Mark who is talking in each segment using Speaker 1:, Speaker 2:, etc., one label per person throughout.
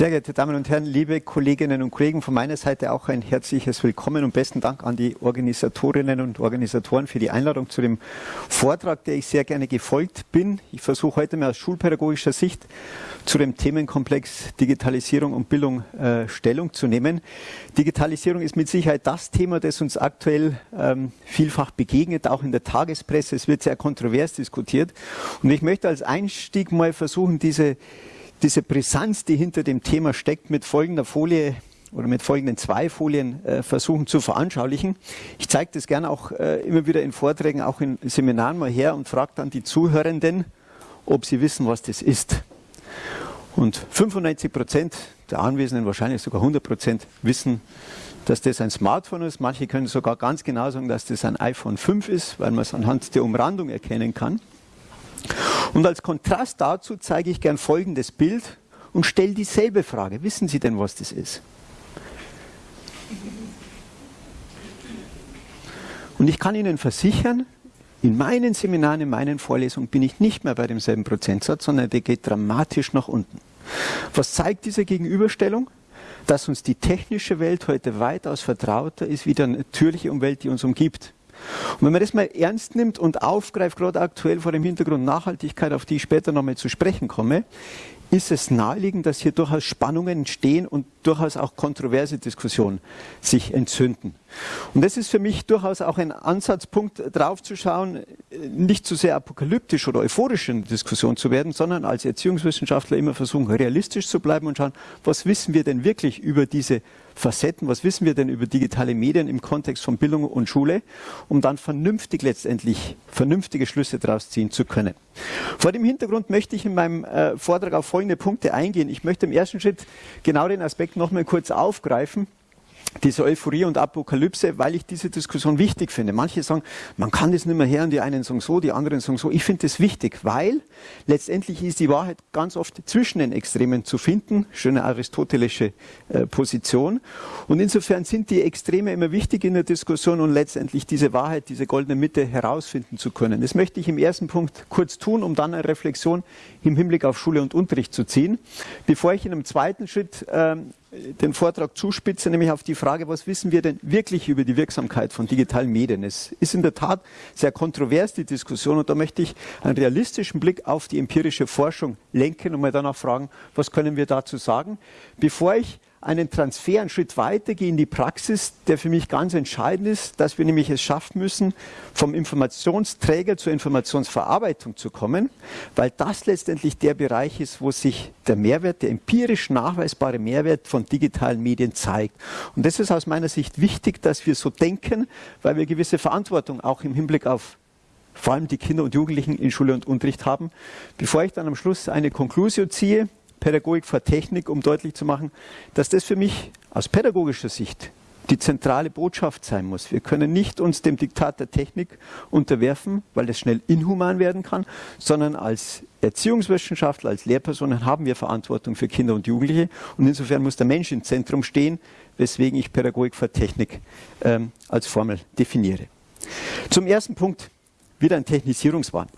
Speaker 1: Sehr geehrte Damen und Herren, liebe Kolleginnen und Kollegen, von meiner Seite auch ein herzliches Willkommen und besten Dank an die Organisatorinnen und Organisatoren für die Einladung zu dem Vortrag, der ich sehr gerne gefolgt bin. Ich versuche heute mal aus schulpädagogischer Sicht zu dem Themenkomplex Digitalisierung und Bildung äh, Stellung zu nehmen. Digitalisierung ist mit Sicherheit das Thema, das uns aktuell ähm, vielfach begegnet, auch in der Tagespresse. Es wird sehr kontrovers diskutiert. Und ich möchte als Einstieg mal versuchen, diese diese Brisanz, die hinter dem Thema steckt, mit folgender Folie oder mit folgenden zwei Folien äh, versuchen zu veranschaulichen. Ich zeige das gerne auch äh, immer wieder in Vorträgen, auch in Seminaren mal her und frage dann die Zuhörenden, ob sie wissen, was das ist. Und 95 Prozent der Anwesenden, wahrscheinlich sogar 100 Prozent, wissen, dass das ein Smartphone ist. Manche können sogar ganz genau sagen, dass das ein iPhone 5 ist, weil man es anhand der Umrandung erkennen kann. Und als Kontrast dazu zeige ich gern folgendes Bild und stelle dieselbe Frage. Wissen Sie denn, was das ist? Und ich kann Ihnen versichern, in meinen Seminaren, in meinen Vorlesungen bin ich nicht mehr bei demselben Prozentsatz, sondern der geht dramatisch nach unten. Was zeigt diese Gegenüberstellung? Dass uns die technische Welt heute weitaus vertrauter ist wie die natürliche Umwelt, die uns umgibt. Und wenn man das mal ernst nimmt und aufgreift, gerade aktuell vor dem Hintergrund Nachhaltigkeit, auf die ich später nochmal zu sprechen komme, ist es naheliegend, dass hier durchaus Spannungen entstehen und durchaus auch kontroverse Diskussionen sich entzünden. Und das ist für mich durchaus auch ein Ansatzpunkt, drauf zu schauen, nicht zu sehr apokalyptisch oder euphorisch in der Diskussion zu werden, sondern als Erziehungswissenschaftler immer versuchen, realistisch zu bleiben und schauen, was wissen wir denn wirklich über diese Facetten, was wissen wir denn über digitale Medien im Kontext von Bildung und Schule, um dann vernünftig letztendlich vernünftige Schlüsse daraus ziehen zu können. Vor dem Hintergrund möchte ich in meinem äh, Vortrag auf folgende Punkte eingehen. Ich möchte im ersten Schritt genau den Aspekt noch mal kurz aufgreifen diese Euphorie und Apokalypse, weil ich diese Diskussion wichtig finde. Manche sagen, man kann das nicht mehr hören, die einen sagen so, die anderen sagen so. Ich finde das wichtig, weil letztendlich ist die Wahrheit ganz oft zwischen den Extremen zu finden. Schöne aristotelische äh, Position. Und insofern sind die Extreme immer wichtig in der Diskussion und letztendlich diese Wahrheit, diese goldene Mitte herausfinden zu können. Das möchte ich im ersten Punkt kurz tun, um dann eine Reflexion im Hinblick auf Schule und Unterricht zu ziehen. Bevor ich in einem zweiten Schritt ähm, den Vortrag zuspitze, nämlich auf die Frage, was wissen wir denn wirklich über die Wirksamkeit von digitalen Medien? Es ist in der Tat sehr kontrovers, die Diskussion, und da möchte ich einen realistischen Blick auf die empirische Forschung lenken und mal danach fragen, was können wir dazu sagen? Bevor ich einen Transfer einen Schritt weiter gehen in die Praxis, der für mich ganz entscheidend ist, dass wir nämlich es schaffen müssen, vom Informationsträger zur Informationsverarbeitung zu kommen, weil das letztendlich der Bereich ist, wo sich der Mehrwert, der empirisch nachweisbare Mehrwert von digitalen Medien zeigt. Und das ist aus meiner Sicht wichtig, dass wir so denken, weil wir gewisse Verantwortung auch im Hinblick auf vor allem die Kinder und Jugendlichen in Schule und Unterricht haben. Bevor ich dann am Schluss eine Konklusion ziehe, Pädagogik vor Technik, um deutlich zu machen, dass das für mich aus pädagogischer Sicht die zentrale Botschaft sein muss. Wir können nicht uns dem Diktat der Technik unterwerfen, weil das schnell inhuman werden kann, sondern als Erziehungswissenschaftler, als Lehrpersonen haben wir Verantwortung für Kinder und Jugendliche und insofern muss der Mensch im Zentrum stehen, weswegen ich Pädagogik vor Technik ähm, als Formel definiere. Zum ersten Punkt wieder ein Technisierungswahn.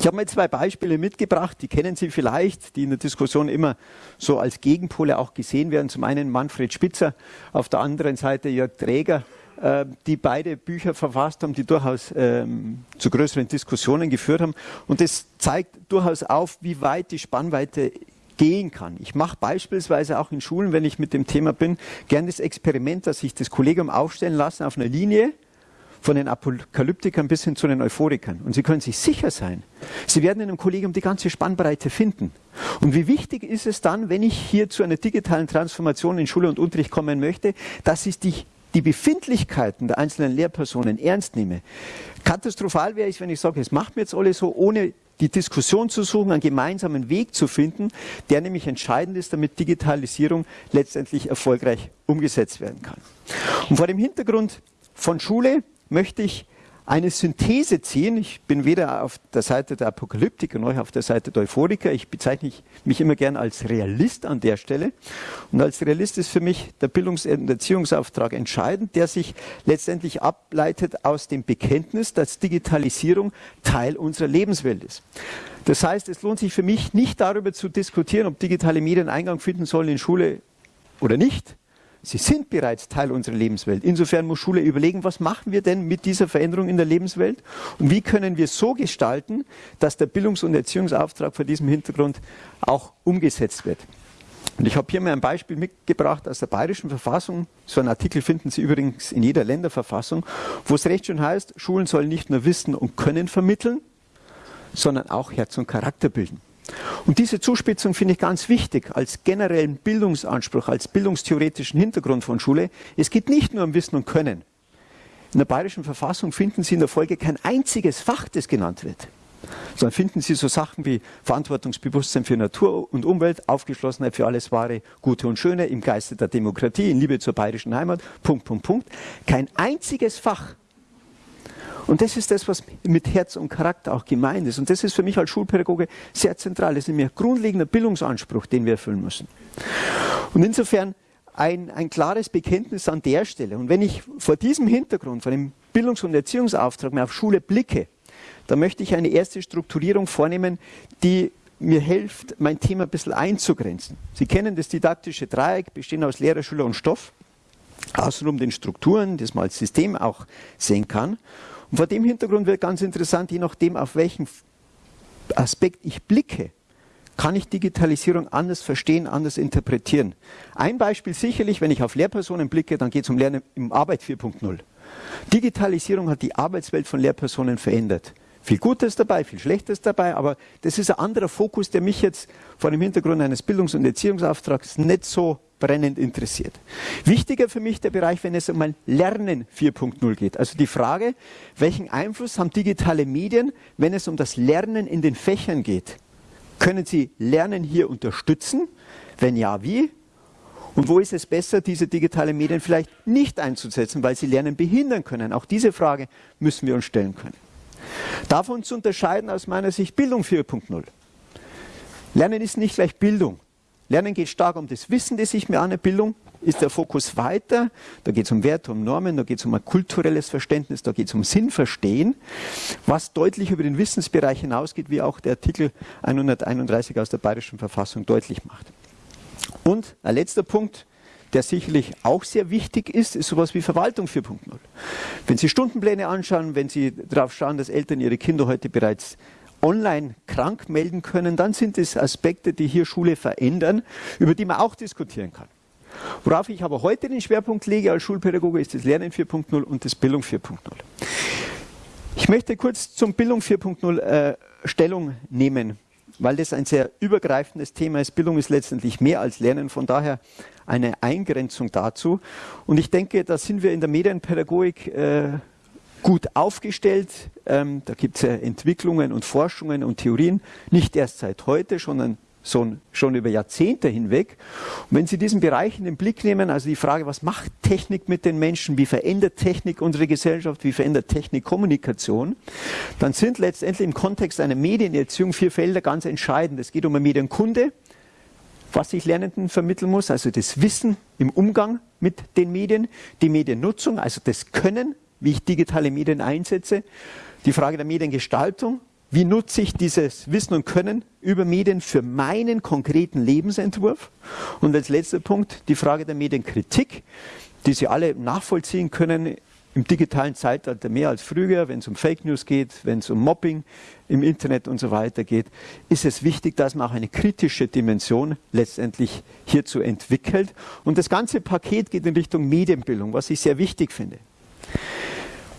Speaker 1: Ich habe mal zwei Beispiele mitgebracht, die kennen Sie vielleicht, die in der Diskussion immer so als Gegenpole auch gesehen werden. Zum einen Manfred Spitzer, auf der anderen Seite Jörg Träger, äh, die beide Bücher verfasst haben, die durchaus ähm, zu größeren Diskussionen geführt haben. Und das zeigt durchaus auf, wie weit die Spannweite gehen kann. Ich mache beispielsweise auch in Schulen, wenn ich mit dem Thema bin, gerne das Experiment, dass ich das Kollegium aufstellen lasse auf einer Linie, von den Apokalyptikern bis hin zu den Euphorikern. Und Sie können sich sicher sein, Sie werden in einem Kollegium die ganze Spannbreite finden. Und wie wichtig ist es dann, wenn ich hier zu einer digitalen Transformation in Schule und Unterricht kommen möchte, dass ich die, die Befindlichkeiten der einzelnen Lehrpersonen ernst nehme. Katastrophal wäre ich, wenn ich sage, es macht mir jetzt alle so, ohne die Diskussion zu suchen, einen gemeinsamen Weg zu finden, der nämlich entscheidend ist, damit Digitalisierung letztendlich erfolgreich umgesetzt werden kann. Und vor dem Hintergrund von Schule möchte ich eine Synthese ziehen. Ich bin weder auf der Seite der Apokalyptiker noch auf der Seite der Euphoriker. Ich bezeichne mich immer gern als Realist an der Stelle. Und als Realist ist für mich der Bildungs- und Erziehungsauftrag entscheidend, der sich letztendlich ableitet aus dem Bekenntnis, dass Digitalisierung Teil unserer Lebenswelt ist. Das heißt, es lohnt sich für mich nicht darüber zu diskutieren, ob digitale Medien Eingang finden sollen in Schule oder nicht, Sie sind bereits Teil unserer Lebenswelt. Insofern muss Schule überlegen, was machen wir denn mit dieser Veränderung in der Lebenswelt und wie können wir so gestalten, dass der Bildungs- und Erziehungsauftrag vor diesem Hintergrund auch umgesetzt wird. Und ich habe hier mal ein Beispiel mitgebracht aus der Bayerischen Verfassung. So einen Artikel finden Sie übrigens in jeder Länderverfassung, wo es recht schön heißt, Schulen sollen nicht nur Wissen und Können vermitteln, sondern auch Herz und Charakter bilden. Und diese Zuspitzung finde ich ganz wichtig als generellen Bildungsanspruch, als bildungstheoretischen Hintergrund von Schule. Es geht nicht nur um Wissen und Können. In der bayerischen Verfassung finden Sie in der Folge kein einziges Fach, das genannt wird. Sondern finden Sie so Sachen wie Verantwortungsbewusstsein für Natur und Umwelt, Aufgeschlossenheit für alles Wahre, Gute und Schöne, im Geiste der Demokratie, in Liebe zur bayerischen Heimat, Punkt, Punkt, Punkt. Kein einziges Fach und das ist das, was mit Herz und Charakter auch gemeint ist. Und das ist für mich als Schulpädagoge sehr zentral. Das ist nämlich ein grundlegender Bildungsanspruch, den wir erfüllen müssen. Und insofern ein, ein klares Bekenntnis an der Stelle. Und wenn ich vor diesem Hintergrund, vor dem Bildungs- und Erziehungsauftrag mehr auf Schule blicke, dann möchte ich eine erste Strukturierung vornehmen, die mir hilft, mein Thema ein bisschen einzugrenzen. Sie kennen das didaktische Dreieck, bestehend aus Lehrer, Schüler und Stoff. Außenrum den Strukturen, das man als System auch sehen kann. Und vor dem Hintergrund wird ganz interessant, je nachdem, auf welchen Aspekt ich blicke, kann ich Digitalisierung anders verstehen, anders interpretieren. Ein Beispiel sicherlich, wenn ich auf Lehrpersonen blicke, dann geht es um Lernen im Arbeit 4.0. Digitalisierung hat die Arbeitswelt von Lehrpersonen verändert. Viel Gutes dabei, viel Schlechtes dabei, aber das ist ein anderer Fokus, der mich jetzt vor dem Hintergrund eines Bildungs- und Erziehungsauftrags nicht so brennend interessiert. Wichtiger für mich der Bereich, wenn es um ein Lernen 4.0 geht. Also die Frage, welchen Einfluss haben digitale Medien, wenn es um das Lernen in den Fächern geht? Können Sie Lernen hier unterstützen? Wenn ja, wie? Und wo ist es besser, diese digitalen Medien vielleicht nicht einzusetzen, weil sie Lernen behindern können? Auch diese Frage müssen wir uns stellen können. Davon zu unterscheiden aus meiner Sicht Bildung 4.0. Lernen ist nicht gleich Bildung. Lernen geht stark um das Wissen, das ich mir an der Bildung ist der Fokus weiter. Da geht es um Werte, um Normen, da geht es um ein kulturelles Verständnis, da geht es um Sinnverstehen, was deutlich über den Wissensbereich hinausgeht, wie auch der Artikel 131 aus der Bayerischen Verfassung deutlich macht. Und ein letzter Punkt, der sicherlich auch sehr wichtig ist, ist sowas wie Verwaltung 4.0. Wenn Sie Stundenpläne anschauen, wenn Sie darauf schauen, dass Eltern ihre Kinder heute bereits online krank melden können, dann sind es Aspekte, die hier Schule verändern, über die man auch diskutieren kann. Worauf ich aber heute den Schwerpunkt lege als Schulpädagoge ist das Lernen 4.0 und das Bildung 4.0. Ich möchte kurz zum Bildung 4.0 äh, Stellung nehmen, weil das ein sehr übergreifendes Thema ist. Bildung ist letztendlich mehr als Lernen, von daher eine Eingrenzung dazu. Und ich denke, da sind wir in der Medienpädagogik äh, gut aufgestellt. Ähm, da gibt es ja Entwicklungen und Forschungen und Theorien, nicht erst seit heute, sondern so, schon über Jahrzehnte hinweg. Und wenn Sie diesen Bereich in den Blick nehmen, also die Frage, was macht Technik mit den Menschen, wie verändert Technik unsere Gesellschaft, wie verändert Technik Kommunikation, dann sind letztendlich im Kontext einer Medienerziehung vier Felder ganz entscheidend. Es geht um eine Medienkunde, was ich Lernenden vermitteln muss, also das Wissen im Umgang mit den Medien, die Mediennutzung, also das Können, wie ich digitale Medien einsetze, die Frage der Mediengestaltung, wie nutze ich dieses Wissen und Können über Medien für meinen konkreten Lebensentwurf? Und als letzter Punkt die Frage der Medienkritik, die Sie alle nachvollziehen können im digitalen Zeitalter mehr als früher, wenn es um Fake News geht, wenn es um Mobbing im Internet und so weiter geht, ist es wichtig, dass man auch eine kritische Dimension letztendlich hierzu entwickelt. Und das ganze Paket geht in Richtung Medienbildung, was ich sehr wichtig finde.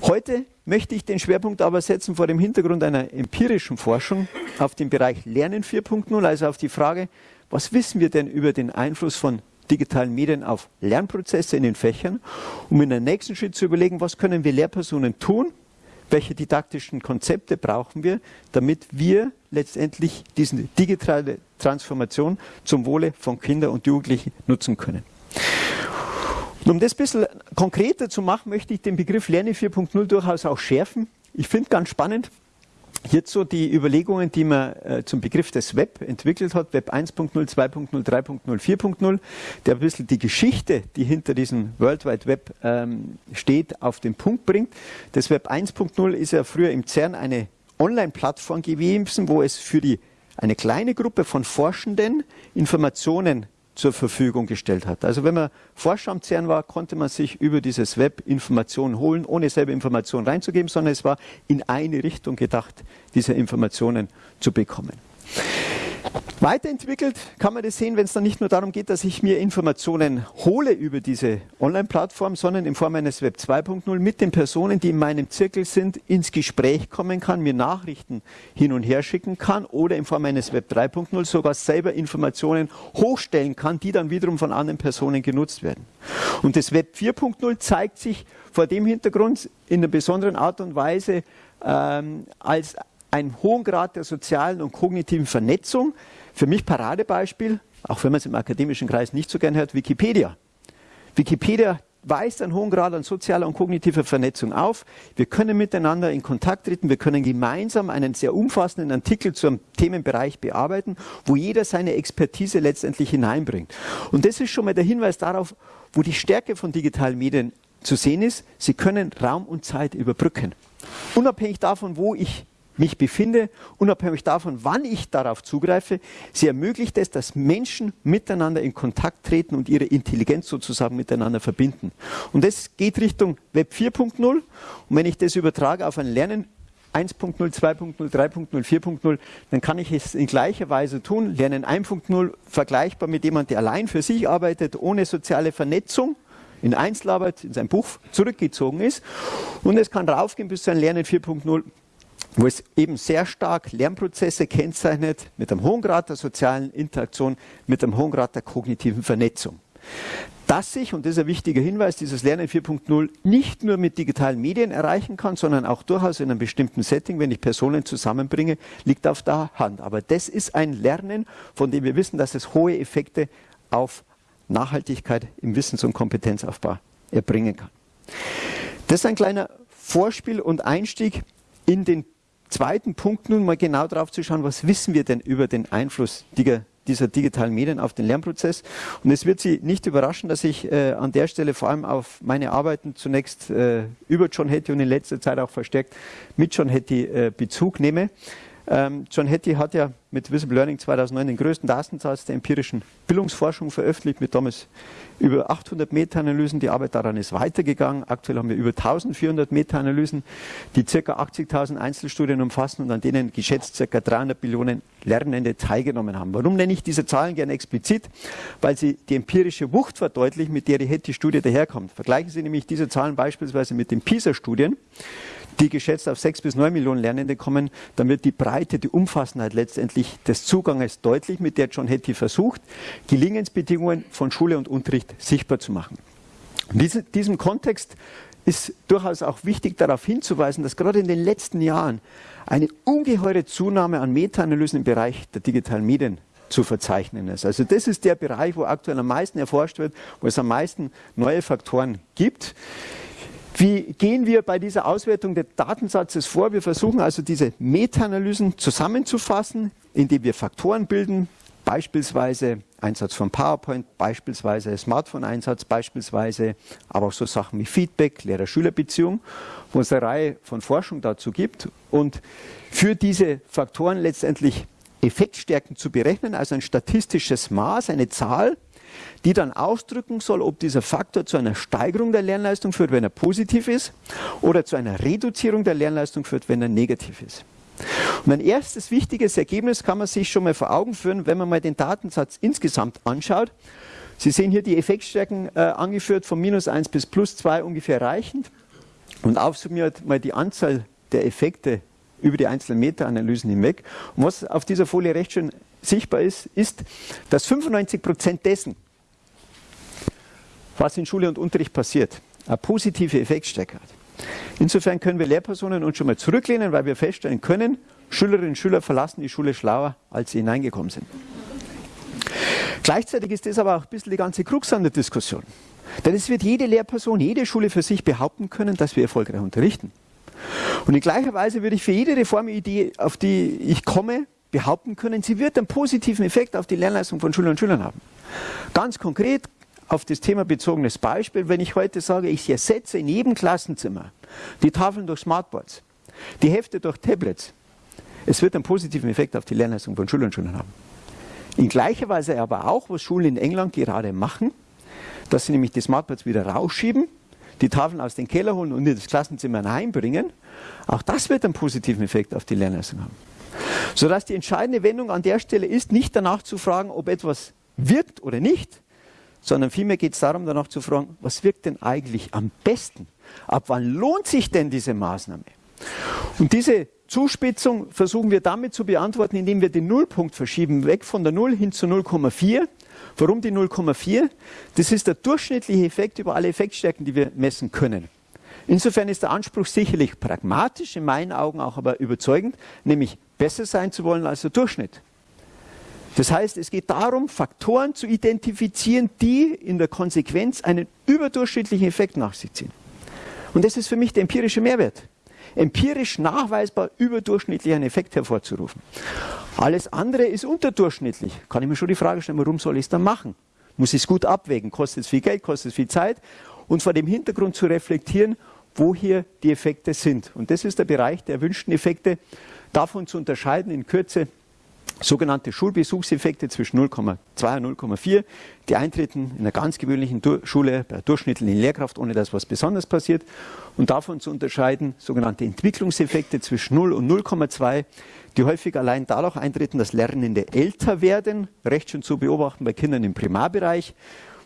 Speaker 1: Heute möchte ich den Schwerpunkt aber setzen vor dem Hintergrund einer empirischen Forschung auf den Bereich Lernen 4.0, also auf die Frage, was wissen wir denn über den Einfluss von digitalen Medien auf Lernprozesse in den Fächern, um in der nächsten Schritt zu überlegen, was können wir Lehrpersonen tun, welche didaktischen Konzepte brauchen wir, damit wir letztendlich diese digitale Transformation zum Wohle von Kindern und Jugendlichen nutzen können. Und um das ein bisschen konkreter zu machen, möchte ich den Begriff Lerne 4.0 durchaus auch schärfen. ich finde ganz spannend, Hierzu die Überlegungen, die man äh, zum Begriff des Web entwickelt hat, Web 1.0, 2.0, 3.0, 4.0, der ein bisschen die Geschichte, die hinter diesem World Wide Web ähm, steht, auf den Punkt bringt. Das Web 1.0 ist ja früher im CERN eine Online-Plattform gewesen, wo es für die, eine kleine Gruppe von Forschenden Informationen zur Verfügung gestellt hat. Also wenn man Forscher am CERN war, konnte man sich über dieses Web Informationen holen, ohne selber Informationen reinzugeben, sondern es war in eine Richtung gedacht, diese Informationen zu bekommen. Weiterentwickelt kann man das sehen, wenn es dann nicht nur darum geht, dass ich mir Informationen hole über diese Online-Plattform, sondern in Form eines Web 2.0 mit den Personen, die in meinem Zirkel sind, ins Gespräch kommen kann, mir Nachrichten hin und her schicken kann oder in Form eines Web 3.0 sogar selber Informationen hochstellen kann, die dann wiederum von anderen Personen genutzt werden. Und das Web 4.0 zeigt sich vor dem Hintergrund in einer besonderen Art und Weise ähm, als einen hohen Grad der sozialen und kognitiven Vernetzung. Für mich Paradebeispiel, auch wenn man es im akademischen Kreis nicht so gern hört, Wikipedia. Wikipedia weist einen hohen Grad an sozialer und kognitiver Vernetzung auf. Wir können miteinander in Kontakt treten, wir können gemeinsam einen sehr umfassenden Artikel zu einem Themenbereich bearbeiten, wo jeder seine Expertise letztendlich hineinbringt. Und das ist schon mal der Hinweis darauf, wo die Stärke von digitalen Medien zu sehen ist. Sie können Raum und Zeit überbrücken. Unabhängig davon, wo ich mich befinde, unabhängig davon, wann ich darauf zugreife. Sie ermöglicht es, dass Menschen miteinander in Kontakt treten und ihre Intelligenz sozusagen miteinander verbinden. Und das geht Richtung Web 4.0. Und wenn ich das übertrage auf ein Lernen 1.0, 2.0, 3.0, 4.0, dann kann ich es in gleicher Weise tun. Lernen 1.0 vergleichbar mit jemandem, der allein für sich arbeitet, ohne soziale Vernetzung in Einzelarbeit in sein Buch zurückgezogen ist. Und es kann raufgehen bis zu einem Lernen 4.0, wo es eben sehr stark Lernprozesse kennzeichnet mit einem hohen Grad der sozialen Interaktion, mit einem hohen Grad der kognitiven Vernetzung. Dass sich, und das ist ein wichtiger Hinweis, dieses Lernen 4.0 nicht nur mit digitalen Medien erreichen kann, sondern auch durchaus in einem bestimmten Setting, wenn ich Personen zusammenbringe, liegt auf der Hand. Aber das ist ein Lernen, von dem wir wissen, dass es hohe Effekte auf Nachhaltigkeit im Wissens- und Kompetenzaufbau erbringen kann. Das ist ein kleiner Vorspiel und Einstieg in den zweiten Punkt nun mal genau drauf zu schauen, was wissen wir denn über den Einfluss dieser digitalen Medien auf den Lernprozess. Und es wird Sie nicht überraschen, dass ich äh, an der Stelle vor allem auf meine Arbeiten zunächst äh, über John Hattie und in letzter Zeit auch verstärkt mit John Hattie äh, Bezug nehme. Ähm, John Hattie hat ja mit Visible Learning 2009 den größten Datensatz der empirischen Bildungsforschung veröffentlicht, mit damals über 800 Meta-Analysen. Die Arbeit daran ist weitergegangen. Aktuell haben wir über 1400 Meta-Analysen, die ca. 80.000 Einzelstudien umfassen und an denen geschätzt ca. 300 Millionen Lernende teilgenommen haben. Warum nenne ich diese Zahlen gerne explizit? Weil sie die empirische Wucht verdeutlichen, mit der die Hattie-Studie daherkommt. Vergleichen Sie nämlich diese Zahlen beispielsweise mit den PISA-Studien die geschätzt auf sechs bis neun Millionen Lernende kommen, dann wird die Breite, die Umfassendheit letztendlich des Zuganges deutlich, mit der John Hattie versucht, Gelingensbedingungen von Schule und Unterricht sichtbar zu machen. In diesem Kontext ist durchaus auch wichtig darauf hinzuweisen, dass gerade in den letzten Jahren eine ungeheure Zunahme an Meta-Analysen im Bereich der digitalen Medien zu verzeichnen ist. Also das ist der Bereich, wo aktuell am meisten erforscht wird, wo es am meisten neue Faktoren gibt. Wie gehen wir bei dieser Auswertung des Datensatzes vor? Wir versuchen also diese Meta-Analysen zusammenzufassen, indem wir Faktoren bilden, beispielsweise Einsatz von PowerPoint, beispielsweise Smartphone-Einsatz, beispielsweise aber auch so Sachen wie Feedback, Lehrer-Schüler-Beziehung, wo es eine Reihe von Forschung dazu gibt. Und für diese Faktoren letztendlich Effektstärken zu berechnen, also ein statistisches Maß, eine Zahl, die dann ausdrücken soll, ob dieser Faktor zu einer Steigerung der Lernleistung führt, wenn er positiv ist, oder zu einer Reduzierung der Lernleistung führt, wenn er negativ ist. Und ein erstes wichtiges Ergebnis kann man sich schon mal vor Augen führen, wenn man mal den Datensatz insgesamt anschaut. Sie sehen hier die Effektstärken äh, angeführt von minus 1 bis plus 2 ungefähr reichend und aufsummiert mal die Anzahl der Effekte über die einzelnen Meta-Analysen hinweg. Und was auf dieser Folie recht schön sichtbar ist, ist, dass 95 Prozent dessen, was in Schule und Unterricht passiert, eine positive Effektstärke hat. Insofern können wir Lehrpersonen uns schon mal zurücklehnen, weil wir feststellen können, Schülerinnen und Schüler verlassen die Schule schlauer, als sie hineingekommen sind. Gleichzeitig ist das aber auch ein bisschen die ganze Krux an der Diskussion. Denn es wird jede Lehrperson, jede Schule für sich behaupten können, dass wir erfolgreich unterrichten. Und in gleicher Weise würde ich für jede Reformidee, auf die ich komme, behaupten können, sie wird einen positiven Effekt auf die Lernleistung von Schülern und Schülern haben. Ganz konkret auf das Thema bezogenes Beispiel, wenn ich heute sage, ich ersetze in jedem Klassenzimmer die Tafeln durch Smartboards, die Hefte durch Tablets, es wird einen positiven Effekt auf die Lernleistung von Schülern und Schülern haben. In gleicher Weise aber auch, was Schulen in England gerade machen, dass sie nämlich die Smartboards wieder rausschieben, die Tafeln aus dem Keller holen und in das Klassenzimmer heimbringen. Auch das wird einen positiven Effekt auf die Lernleistung haben. Sodass die entscheidende Wendung an der Stelle ist, nicht danach zu fragen, ob etwas wirkt oder nicht, sondern vielmehr geht es darum, danach zu fragen, was wirkt denn eigentlich am besten? Ab wann lohnt sich denn diese Maßnahme? Und diese Zuspitzung versuchen wir damit zu beantworten, indem wir den Nullpunkt verschieben, weg von der 0 hin zu 0,4. Warum die 0,4? Das ist der durchschnittliche Effekt über alle Effektstärken, die wir messen können. Insofern ist der Anspruch sicherlich pragmatisch, in meinen Augen auch aber überzeugend, nämlich besser sein zu wollen als der Durchschnitt. Das heißt, es geht darum, Faktoren zu identifizieren, die in der Konsequenz einen überdurchschnittlichen Effekt nach sich ziehen. Und das ist für mich der empirische Mehrwert empirisch nachweisbar überdurchschnittlich einen Effekt hervorzurufen. Alles andere ist unterdurchschnittlich. Kann ich mir schon die Frage stellen, warum soll ich es dann machen? Muss ich es gut abwägen? Kostet es viel Geld? Kostet es viel Zeit? Und vor dem Hintergrund zu reflektieren, wo hier die Effekte sind. Und das ist der Bereich der erwünschten Effekte, davon zu unterscheiden in Kürze sogenannte Schulbesuchseffekte zwischen 0,2 und 0,4, die eintreten in einer ganz gewöhnlichen Schule bei durchschnittlichen Lehrkraft, ohne dass was Besonderes passiert. Und davon zu unterscheiden sogenannte Entwicklungseffekte zwischen 0 und 0,2, die häufig allein dadurch eintreten, dass Lernende älter werden, recht schön zu beobachten bei Kindern im Primarbereich,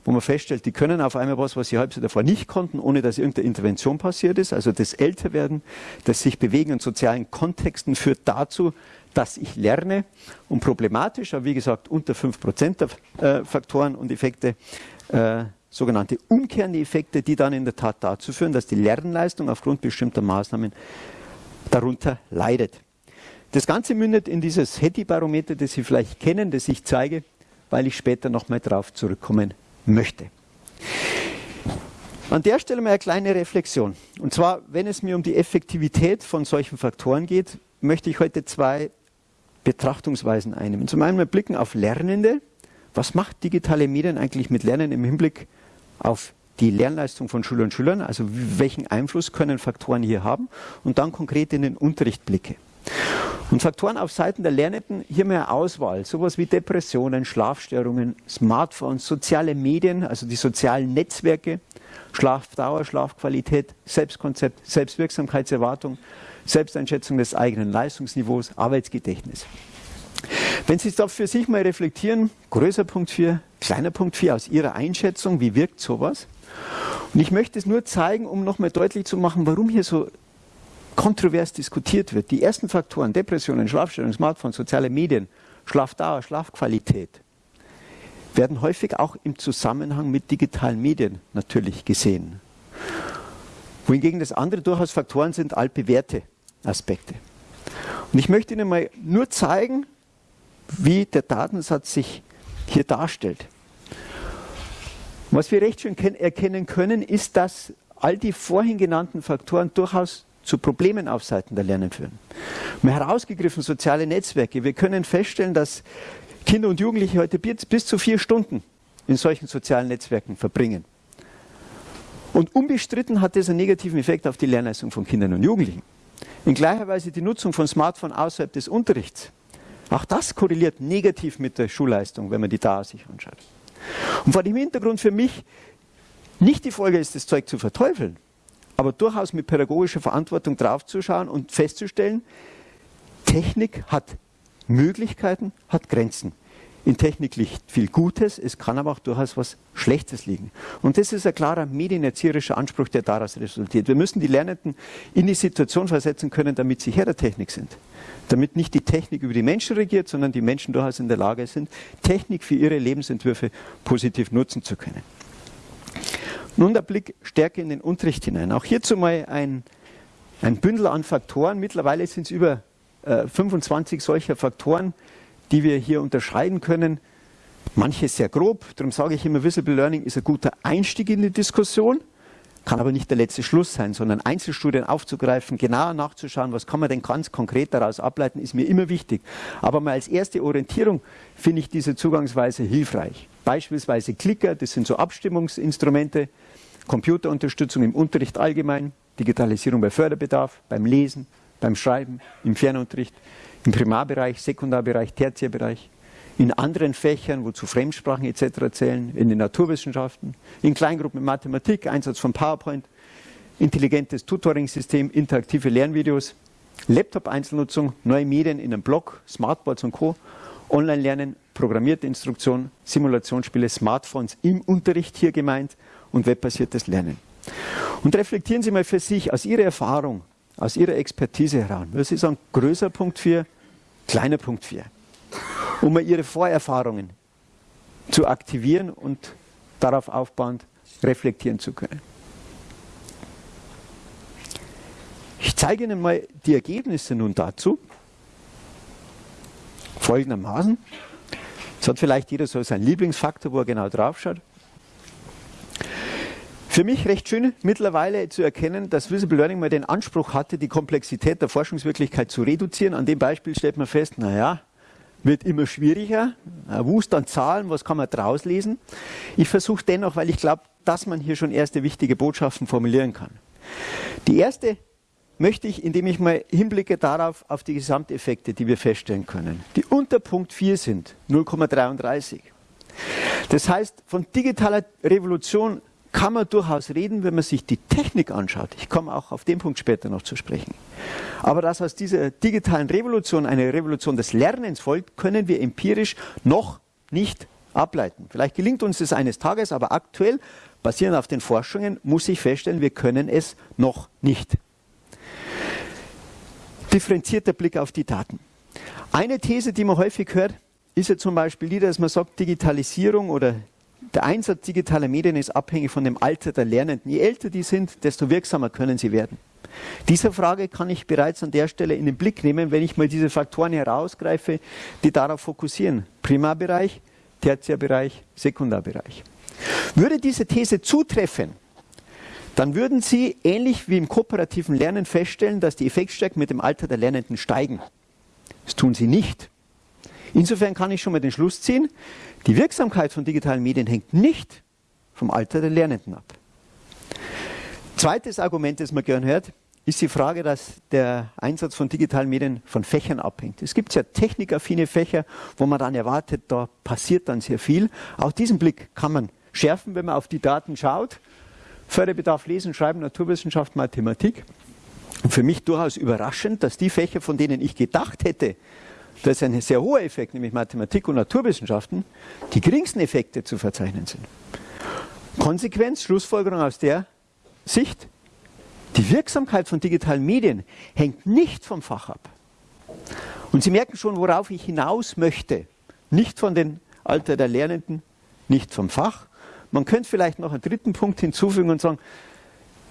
Speaker 1: wo man feststellt, die können auf einmal was, was sie halb so davor nicht konnten, ohne dass irgendeine Intervention passiert ist. Also das Älterwerden, das sich bewegen in sozialen Kontexten führt dazu, dass ich lerne. Und problematisch, aber wie gesagt, unter 5% der äh, Faktoren und Effekte, äh, sogenannte umkehrende Effekte, die dann in der Tat dazu führen, dass die Lernleistung aufgrund bestimmter Maßnahmen darunter leidet. Das Ganze mündet in dieses Hattie-Barometer, das Sie vielleicht kennen, das ich zeige, weil ich später nochmal darauf zurückkommen möchte. An der Stelle mal eine kleine Reflexion. Und zwar, wenn es mir um die Effektivität von solchen Faktoren geht, möchte ich heute zwei Betrachtungsweisen einnehmen. Zum einen wir blicken auf Lernende. Was macht digitale Medien eigentlich mit Lernen im Hinblick auf die Lernleistung von Schülern und Schülern? Also welchen Einfluss können Faktoren hier haben? Und dann konkret in den Unterricht blicke. Und Faktoren auf Seiten der Lernenden, hier mehr Auswahl, sowas wie Depressionen, Schlafstörungen, Smartphones, soziale Medien, also die sozialen Netzwerke, Schlafdauer, Schlafqualität, Selbstkonzept, Selbstwirksamkeitserwartung, Selbsteinschätzung des eigenen Leistungsniveaus, Arbeitsgedächtnis. Wenn Sie es da für sich mal reflektieren, größer Punkt 4, kleiner Punkt 4 aus Ihrer Einschätzung, wie wirkt sowas? Und ich möchte es nur zeigen, um nochmal deutlich zu machen, warum hier so kontrovers diskutiert wird. Die ersten Faktoren, Depressionen, Schlafstörungen, Smartphones, soziale Medien, Schlafdauer, Schlafqualität, werden häufig auch im Zusammenhang mit digitalen Medien natürlich gesehen. Wohingegen das andere durchaus Faktoren sind altbewährte Aspekte. Und ich möchte Ihnen mal nur zeigen, wie der Datensatz sich hier darstellt. Was wir recht schön erkennen können, ist, dass all die vorhin genannten Faktoren durchaus zu Problemen auf Seiten der Lernen führen. Mal herausgegriffen soziale Netzwerke. Wir können feststellen, dass Kinder und Jugendliche heute bis zu vier Stunden in solchen sozialen Netzwerken verbringen. Und unbestritten hat das einen negativen Effekt auf die Lernleistung von Kindern und Jugendlichen. In gleicher Weise die Nutzung von Smartphone außerhalb des Unterrichts. Auch das korreliert negativ mit der Schulleistung, wenn man die da sich anschaut. Und vor dem Hintergrund für mich nicht die Folge ist, das Zeug zu verteufeln, aber durchaus mit pädagogischer Verantwortung draufzuschauen und festzustellen, Technik hat Möglichkeiten, hat Grenzen. In Technik liegt viel Gutes, es kann aber auch durchaus was Schlechtes liegen. Und das ist ein klarer medienerzieherischer Anspruch, der daraus resultiert. Wir müssen die Lernenden in die Situation versetzen können, damit sie Herr der Technik sind. Damit nicht die Technik über die Menschen regiert, sondern die Menschen durchaus in der Lage sind, Technik für ihre Lebensentwürfe positiv nutzen zu können. Nun der Blick stärker in den Unterricht hinein. Auch hierzu mal ein, ein Bündel an Faktoren. Mittlerweile sind es über äh, 25 solcher Faktoren, die wir hier unterscheiden können. Manche sehr grob, darum sage ich immer, Visible Learning ist ein guter Einstieg in die Diskussion, kann aber nicht der letzte Schluss sein, sondern Einzelstudien aufzugreifen, genauer nachzuschauen, was kann man denn ganz konkret daraus ableiten, ist mir immer wichtig. Aber mal als erste Orientierung finde ich diese Zugangsweise hilfreich. Beispielsweise Clicker, das sind so Abstimmungsinstrumente, Computerunterstützung im Unterricht allgemein, Digitalisierung bei Förderbedarf, beim Lesen, beim Schreiben, im Fernunterricht, im Primarbereich, Sekundarbereich, Tertiärbereich, in anderen Fächern, wozu Fremdsprachen etc. zählen, in den Naturwissenschaften, in Kleingruppen in Mathematik, Einsatz von PowerPoint, intelligentes Tutoring-System, interaktive Lernvideos, Laptop-Einzelnutzung, neue Medien in einem Blog, Smartboards und Co., Online-Lernen, programmierte Instruktion, Simulationsspiele, Smartphones im Unterricht hier gemeint und webbasiertes Lernen. Und reflektieren Sie mal für sich aus Ihrer Erfahrung, aus Ihrer Expertise heraus. Was ist ein größer Punkt 4, kleiner Punkt 4? Um mal Ihre Vorerfahrungen zu aktivieren und darauf aufbauend reflektieren zu können. Ich zeige Ihnen mal die Ergebnisse nun dazu. Folgendermaßen. Es hat vielleicht jeder so seinen Lieblingsfaktor, wo er genau drauf schaut. Für mich recht schön mittlerweile zu erkennen, dass Visible Learning mal den Anspruch hatte, die Komplexität der Forschungswirklichkeit zu reduzieren. An dem Beispiel stellt man fest, naja, wird immer schwieriger. Ein Wust an Zahlen, was kann man draus lesen? Ich versuche dennoch, weil ich glaube, dass man hier schon erste wichtige Botschaften formulieren kann. Die erste möchte ich, indem ich mal hinblicke darauf, auf die Gesamteffekte, die wir feststellen können, die unter Punkt 4 sind, 0,33. Das heißt, von digitaler Revolution kann man durchaus reden, wenn man sich die Technik anschaut. Ich komme auch auf den Punkt später noch zu sprechen. Aber dass aus dieser digitalen Revolution eine Revolution des Lernens folgt, können wir empirisch noch nicht ableiten. Vielleicht gelingt uns das eines Tages, aber aktuell, basierend auf den Forschungen, muss ich feststellen, wir können es noch nicht. Differenzierter Blick auf die Daten. Eine These, die man häufig hört, ist ja zum Beispiel die, dass man sagt, Digitalisierung oder der Einsatz digitaler Medien ist abhängig von dem Alter der Lernenden. Je älter die sind, desto wirksamer können sie werden. Dieser Frage kann ich bereits an der Stelle in den Blick nehmen, wenn ich mal diese Faktoren herausgreife, die darauf fokussieren. Primarbereich, Tertiärbereich, Sekundarbereich. Würde diese These zutreffen, dann würden Sie ähnlich wie im kooperativen Lernen feststellen, dass die Effektstärken mit dem Alter der Lernenden steigen. Das tun sie nicht. Insofern kann ich schon mal den Schluss ziehen, die Wirksamkeit von digitalen Medien hängt nicht vom Alter der Lernenden ab. Zweites Argument, das man gern hört, ist die Frage, dass der Einsatz von digitalen Medien von Fächern abhängt. Es gibt ja technikaffine Fächer, wo man dann erwartet, da passiert dann sehr viel. Auch diesen Blick kann man schärfen, wenn man auf die Daten schaut. Förderbedarf Lesen, Schreiben, Naturwissenschaft, Mathematik. Und für mich durchaus überraschend, dass die Fächer, von denen ich gedacht hätte, das ist ein sehr hoher Effekt, nämlich Mathematik und Naturwissenschaften, die geringsten Effekte zu verzeichnen sind. Konsequenz, Schlussfolgerung aus der Sicht, die Wirksamkeit von digitalen Medien hängt nicht vom Fach ab. Und Sie merken schon, worauf ich hinaus möchte. Nicht von den Alter der Lernenden, nicht vom Fach. Man könnte vielleicht noch einen dritten Punkt hinzufügen und sagen,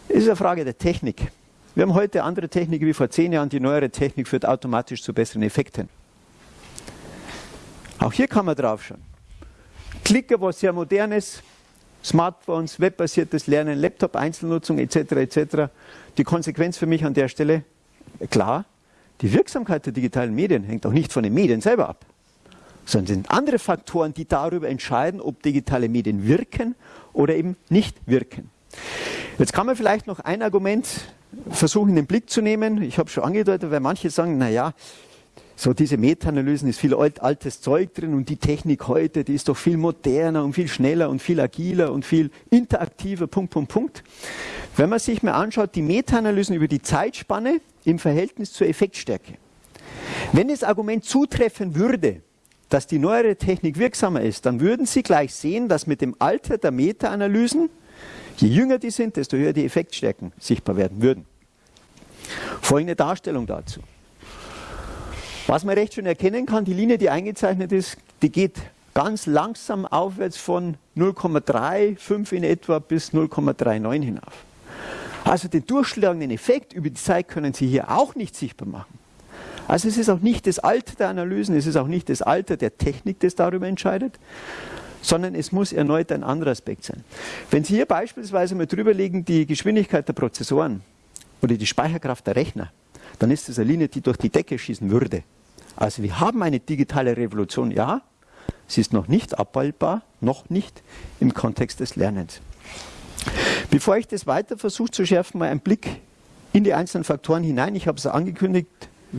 Speaker 1: es ist eine Frage der Technik. Wir haben heute andere Technik wie vor zehn Jahren. Die neuere Technik führt automatisch zu besseren Effekten. Auch hier kann man drauf schauen. Klicker, was sehr modernes, Smartphones, webbasiertes Lernen, Laptop-Einzelnutzung etc. etc. Die Konsequenz für mich an der Stelle, klar, die Wirksamkeit der digitalen Medien hängt auch nicht von den Medien selber ab, sondern sind andere Faktoren, die darüber entscheiden, ob digitale Medien wirken oder eben nicht wirken. Jetzt kann man vielleicht noch ein Argument versuchen in den Blick zu nehmen. Ich habe schon angedeutet, weil manche sagen, naja, so diese Meta-Analysen ist viel alt, altes Zeug drin und die Technik heute, die ist doch viel moderner und viel schneller und viel agiler und viel interaktiver, Punkt, Punkt, Punkt. Wenn man sich mal anschaut, die Meta-Analysen über die Zeitspanne im Verhältnis zur Effektstärke. Wenn das Argument zutreffen würde, dass die neuere Technik wirksamer ist, dann würden Sie gleich sehen, dass mit dem Alter der Meta-Analysen, je jünger die sind, desto höher die Effektstärken sichtbar werden würden. Folgende Darstellung dazu. Was man recht schön erkennen kann, die Linie, die eingezeichnet ist, die geht ganz langsam aufwärts von 0,35 in etwa bis 0,39 hinauf. Also den durchschlagenden Effekt über die Zeit können Sie hier auch nicht sichtbar machen. Also es ist auch nicht das Alter der Analysen, es ist auch nicht das Alter der Technik, das darüber entscheidet, sondern es muss erneut ein anderer Aspekt sein. Wenn Sie hier beispielsweise mal drüber legen, die Geschwindigkeit der Prozessoren oder die Speicherkraft der Rechner, dann ist das eine Linie, die durch die Decke schießen würde. Also wir haben eine digitale Revolution, ja, sie ist noch nicht abbildbar, noch nicht im Kontext des Lernens. Bevor ich das weiter versuche zu schärfen, mal einen Blick in die einzelnen Faktoren hinein. Ich habe es angekündigt,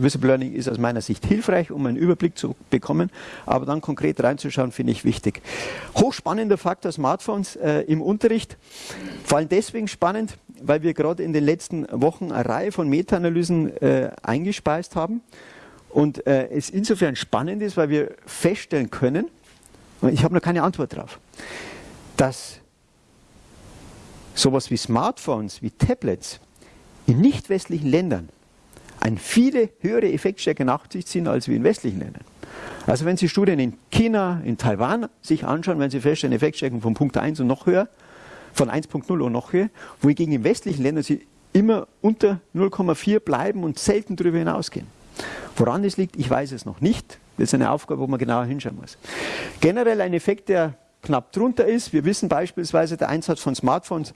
Speaker 1: Visible Learning ist aus meiner Sicht hilfreich, um einen Überblick zu bekommen, aber dann konkret reinzuschauen, finde ich wichtig. Hochspannender Faktor Smartphones äh, im Unterricht, vor allem deswegen spannend, weil wir gerade in den letzten Wochen eine Reihe von Meta-Analysen äh, eingespeist haben und äh, es insofern spannend ist, weil wir feststellen können, und ich habe noch keine Antwort darauf, dass sowas wie Smartphones, wie Tablets in nicht westlichen Ländern eine viele höhere Effektstärke nach sich ziehen als wir in westlichen Ländern. Also wenn Sie Studien in China, in Taiwan sich anschauen, werden Sie feststellen, Effektstärken von Punkt 1 und noch höher, von 1.0 und noch höher, wohingegen in westlichen Ländern sie immer unter 0,4 bleiben und selten darüber hinausgehen. Woran es liegt, ich weiß es noch nicht. Das ist eine Aufgabe, wo man genauer hinschauen muss. Generell ein Effekt, der knapp drunter ist. Wir wissen beispielsweise, der Einsatz von Smartphones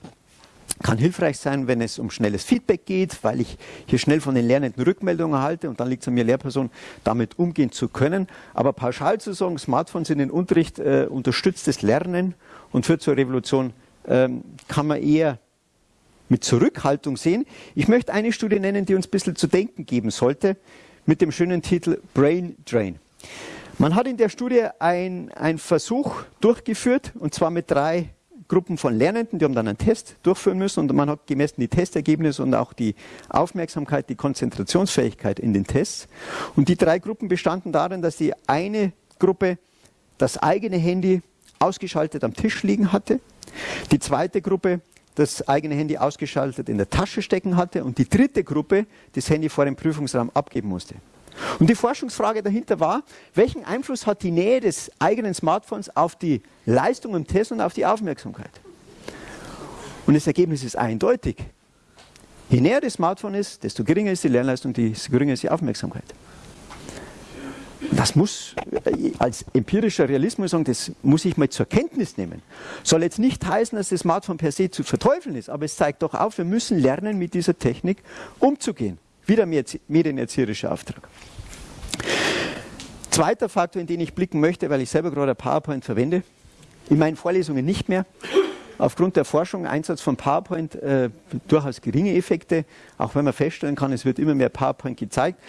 Speaker 1: kann hilfreich sein, wenn es um schnelles Feedback geht, weil ich hier schnell von den Lernenden Rückmeldungen erhalte und dann liegt es an mir, Lehrperson, damit umgehen zu können. Aber pauschal zu sagen, Smartphones in den Unterricht äh, unterstützt das Lernen und führt zur Revolution, ähm, kann man eher mit Zurückhaltung sehen. Ich möchte eine Studie nennen, die uns ein bisschen zu denken geben sollte, mit dem schönen Titel Brain Drain. Man hat in der Studie einen Versuch durchgeführt, und zwar mit drei Gruppen von Lernenden, die haben dann einen Test durchführen müssen und man hat gemessen die Testergebnisse und auch die Aufmerksamkeit, die Konzentrationsfähigkeit in den Tests. Und die drei Gruppen bestanden darin, dass die eine Gruppe das eigene Handy ausgeschaltet am Tisch liegen hatte, die zweite Gruppe das eigene Handy ausgeschaltet in der Tasche stecken hatte und die dritte Gruppe das Handy vor dem Prüfungsraum abgeben musste. Und die Forschungsfrage dahinter war, welchen Einfluss hat die Nähe des eigenen Smartphones auf die Leistung im Test und auf die Aufmerksamkeit? Und das Ergebnis ist eindeutig. Je näher das Smartphone ist, desto geringer ist die Lernleistung, desto geringer ist die Aufmerksamkeit. Das muss äh, als empirischer Realismus sagen, das muss ich mal zur Kenntnis nehmen. Soll jetzt nicht heißen, dass das Smartphone per se zu verteufeln ist, aber es zeigt doch auf, wir müssen lernen, mit dieser Technik umzugehen. Wieder medienerzieherischer Auftrag. Zweiter Faktor, in den ich blicken möchte, weil ich selber gerade PowerPoint verwende, in meinen Vorlesungen nicht mehr. Aufgrund der Forschung, Einsatz von PowerPoint, äh, durchaus geringe Effekte, auch wenn man feststellen kann, es wird immer mehr PowerPoint gezeigt.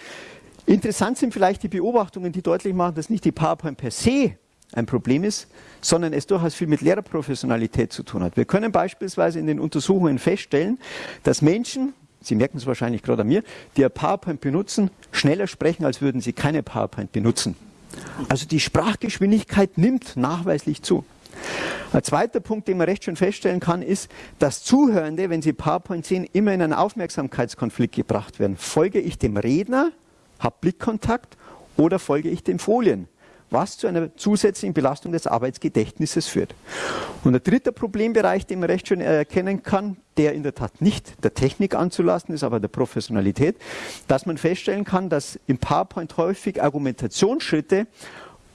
Speaker 1: Interessant sind vielleicht die Beobachtungen, die deutlich machen, dass nicht die PowerPoint per se ein Problem ist, sondern es durchaus viel mit Lehrerprofessionalität zu tun hat. Wir können beispielsweise in den Untersuchungen feststellen, dass Menschen, Sie merken es wahrscheinlich gerade an mir, die ein PowerPoint benutzen, schneller sprechen, als würden sie keine PowerPoint benutzen. Also die Sprachgeschwindigkeit nimmt nachweislich zu. Ein zweiter Punkt, den man recht schön feststellen kann, ist, dass Zuhörende, wenn sie PowerPoint sehen, immer in einen Aufmerksamkeitskonflikt gebracht werden. Folge ich dem Redner, habe Blickkontakt oder folge ich den Folien? was zu einer zusätzlichen Belastung des Arbeitsgedächtnisses führt. Und der dritte Problembereich, den man recht schön erkennen kann, der in der Tat nicht der Technik anzulassen ist, aber der Professionalität, dass man feststellen kann, dass im PowerPoint häufig Argumentationsschritte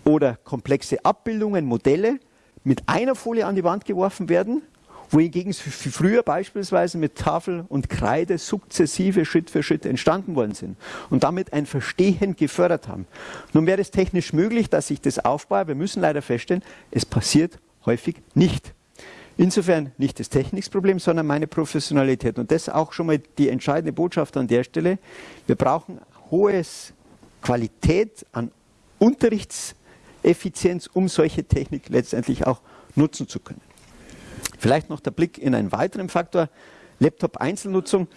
Speaker 1: oder komplexe Abbildungen, Modelle mit einer Folie an die Wand geworfen werden wohingegen es früher beispielsweise mit Tafel und Kreide sukzessive Schritt für Schritt entstanden worden sind und damit ein Verstehen gefördert haben. Nun wäre es technisch möglich, dass ich das aufbaue. Wir müssen leider feststellen, es passiert häufig nicht. Insofern nicht das Technikproblem, sondern meine Professionalität. Und das ist auch schon mal die entscheidende Botschaft an der Stelle. Wir brauchen hohe Qualität an Unterrichtseffizienz, um solche Technik letztendlich auch nutzen zu können. Vielleicht noch der Blick in einen weiteren Faktor. Laptop-Einzelnutzung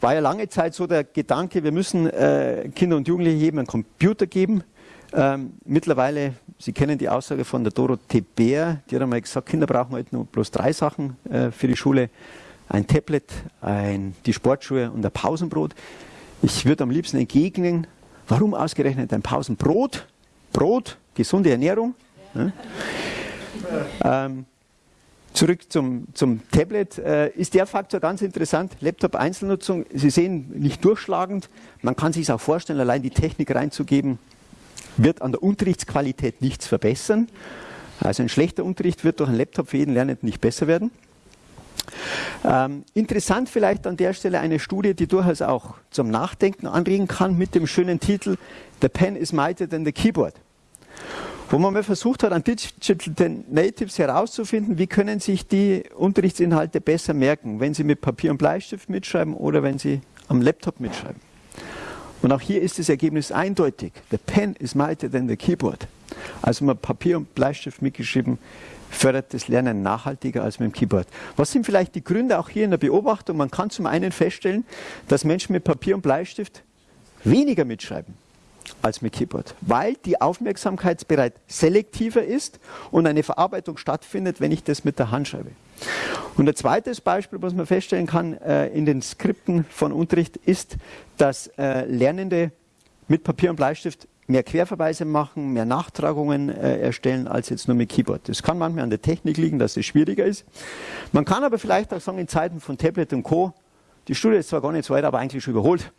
Speaker 1: war ja lange Zeit so der Gedanke, wir müssen äh, Kinder und Jugendliche jedem einen Computer geben. Ähm, mittlerweile, Sie kennen die Aussage von der Dorothee Bär, die hat einmal gesagt, Kinder brauchen heute nur bloß drei Sachen äh, für die Schule. Ein Tablet, ein, die Sportschuhe und ein Pausenbrot. Ich würde am liebsten entgegnen, warum ausgerechnet ein Pausenbrot? Brot, gesunde Ernährung. Ja. Ähm, Zurück zum, zum Tablet. Äh, ist der Faktor ganz interessant? Laptop-Einzelnutzung, Sie sehen, nicht durchschlagend. Man kann sich auch vorstellen, allein die Technik reinzugeben, wird an der Unterrichtsqualität nichts verbessern. Also ein schlechter Unterricht wird durch einen Laptop für jeden Lernenden nicht besser werden. Ähm, interessant vielleicht an der Stelle eine Studie, die durchaus auch zum Nachdenken anregen kann mit dem schönen Titel The Pen is mightier than the keyboard. Wo man mal versucht hat, an Digital Natives herauszufinden, wie können sich die Unterrichtsinhalte besser merken, wenn sie mit Papier und Bleistift mitschreiben oder wenn sie am Laptop mitschreiben. Und auch hier ist das Ergebnis eindeutig. The pen is mightier than the keyboard. Also mit Papier und Bleistift mitgeschrieben, fördert das Lernen nachhaltiger als mit dem Keyboard. Was sind vielleicht die Gründe auch hier in der Beobachtung? Man kann zum einen feststellen, dass Menschen mit Papier und Bleistift weniger mitschreiben als mit Keyboard, weil die Aufmerksamkeitsbereit selektiver ist und eine Verarbeitung stattfindet, wenn ich das mit der Hand schreibe. Und ein zweites Beispiel, was man feststellen kann äh, in den Skripten von Unterricht, ist, dass äh, Lernende mit Papier und Bleistift mehr Querverweise machen, mehr Nachtragungen äh, erstellen als jetzt nur mit Keyboard. Das kann manchmal an der Technik liegen, dass es schwieriger ist. Man kann aber vielleicht auch sagen, in Zeiten von Tablet und Co., die Studie ist zwar gar nicht so weit, aber eigentlich schon überholt.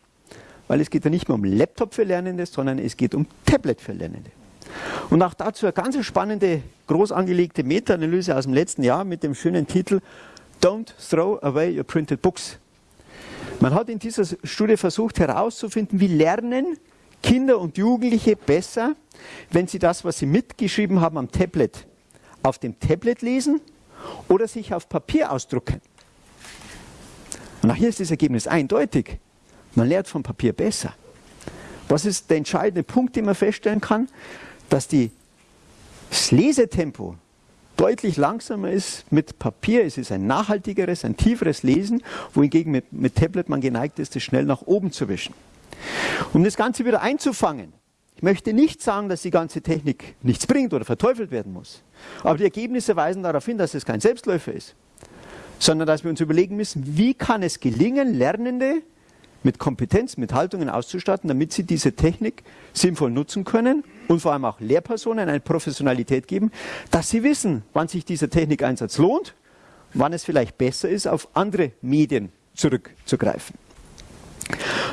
Speaker 1: Weil es geht ja nicht mehr um Laptop für Lernende, sondern es geht um Tablet für Lernende. Und auch dazu eine ganz spannende, groß angelegte Meta-Analyse aus dem letzten Jahr mit dem schönen Titel Don't throw away your printed books. Man hat in dieser Studie versucht herauszufinden, wie lernen Kinder und Jugendliche besser, wenn sie das, was sie mitgeschrieben haben am Tablet, auf dem Tablet lesen oder sich auf Papier ausdrucken. Und auch hier ist das Ergebnis eindeutig. Man lernt vom Papier besser. Was ist der entscheidende Punkt, den man feststellen kann? Dass die, das Lesetempo deutlich langsamer ist mit Papier. Es ist ein nachhaltigeres, ein tieferes Lesen, wohingegen mit, mit Tablet man geneigt ist, es schnell nach oben zu wischen. Um das Ganze wieder einzufangen, ich möchte nicht sagen, dass die ganze Technik nichts bringt oder verteufelt werden muss. Aber die Ergebnisse weisen darauf hin, dass es kein Selbstläufer ist, sondern dass wir uns überlegen müssen, wie kann es gelingen, Lernende mit Kompetenz, mit Haltungen auszustatten, damit sie diese Technik sinnvoll nutzen können und vor allem auch Lehrpersonen eine Professionalität geben, dass sie wissen, wann sich dieser Technikeinsatz lohnt, wann es vielleicht besser ist, auf andere Medien zurückzugreifen.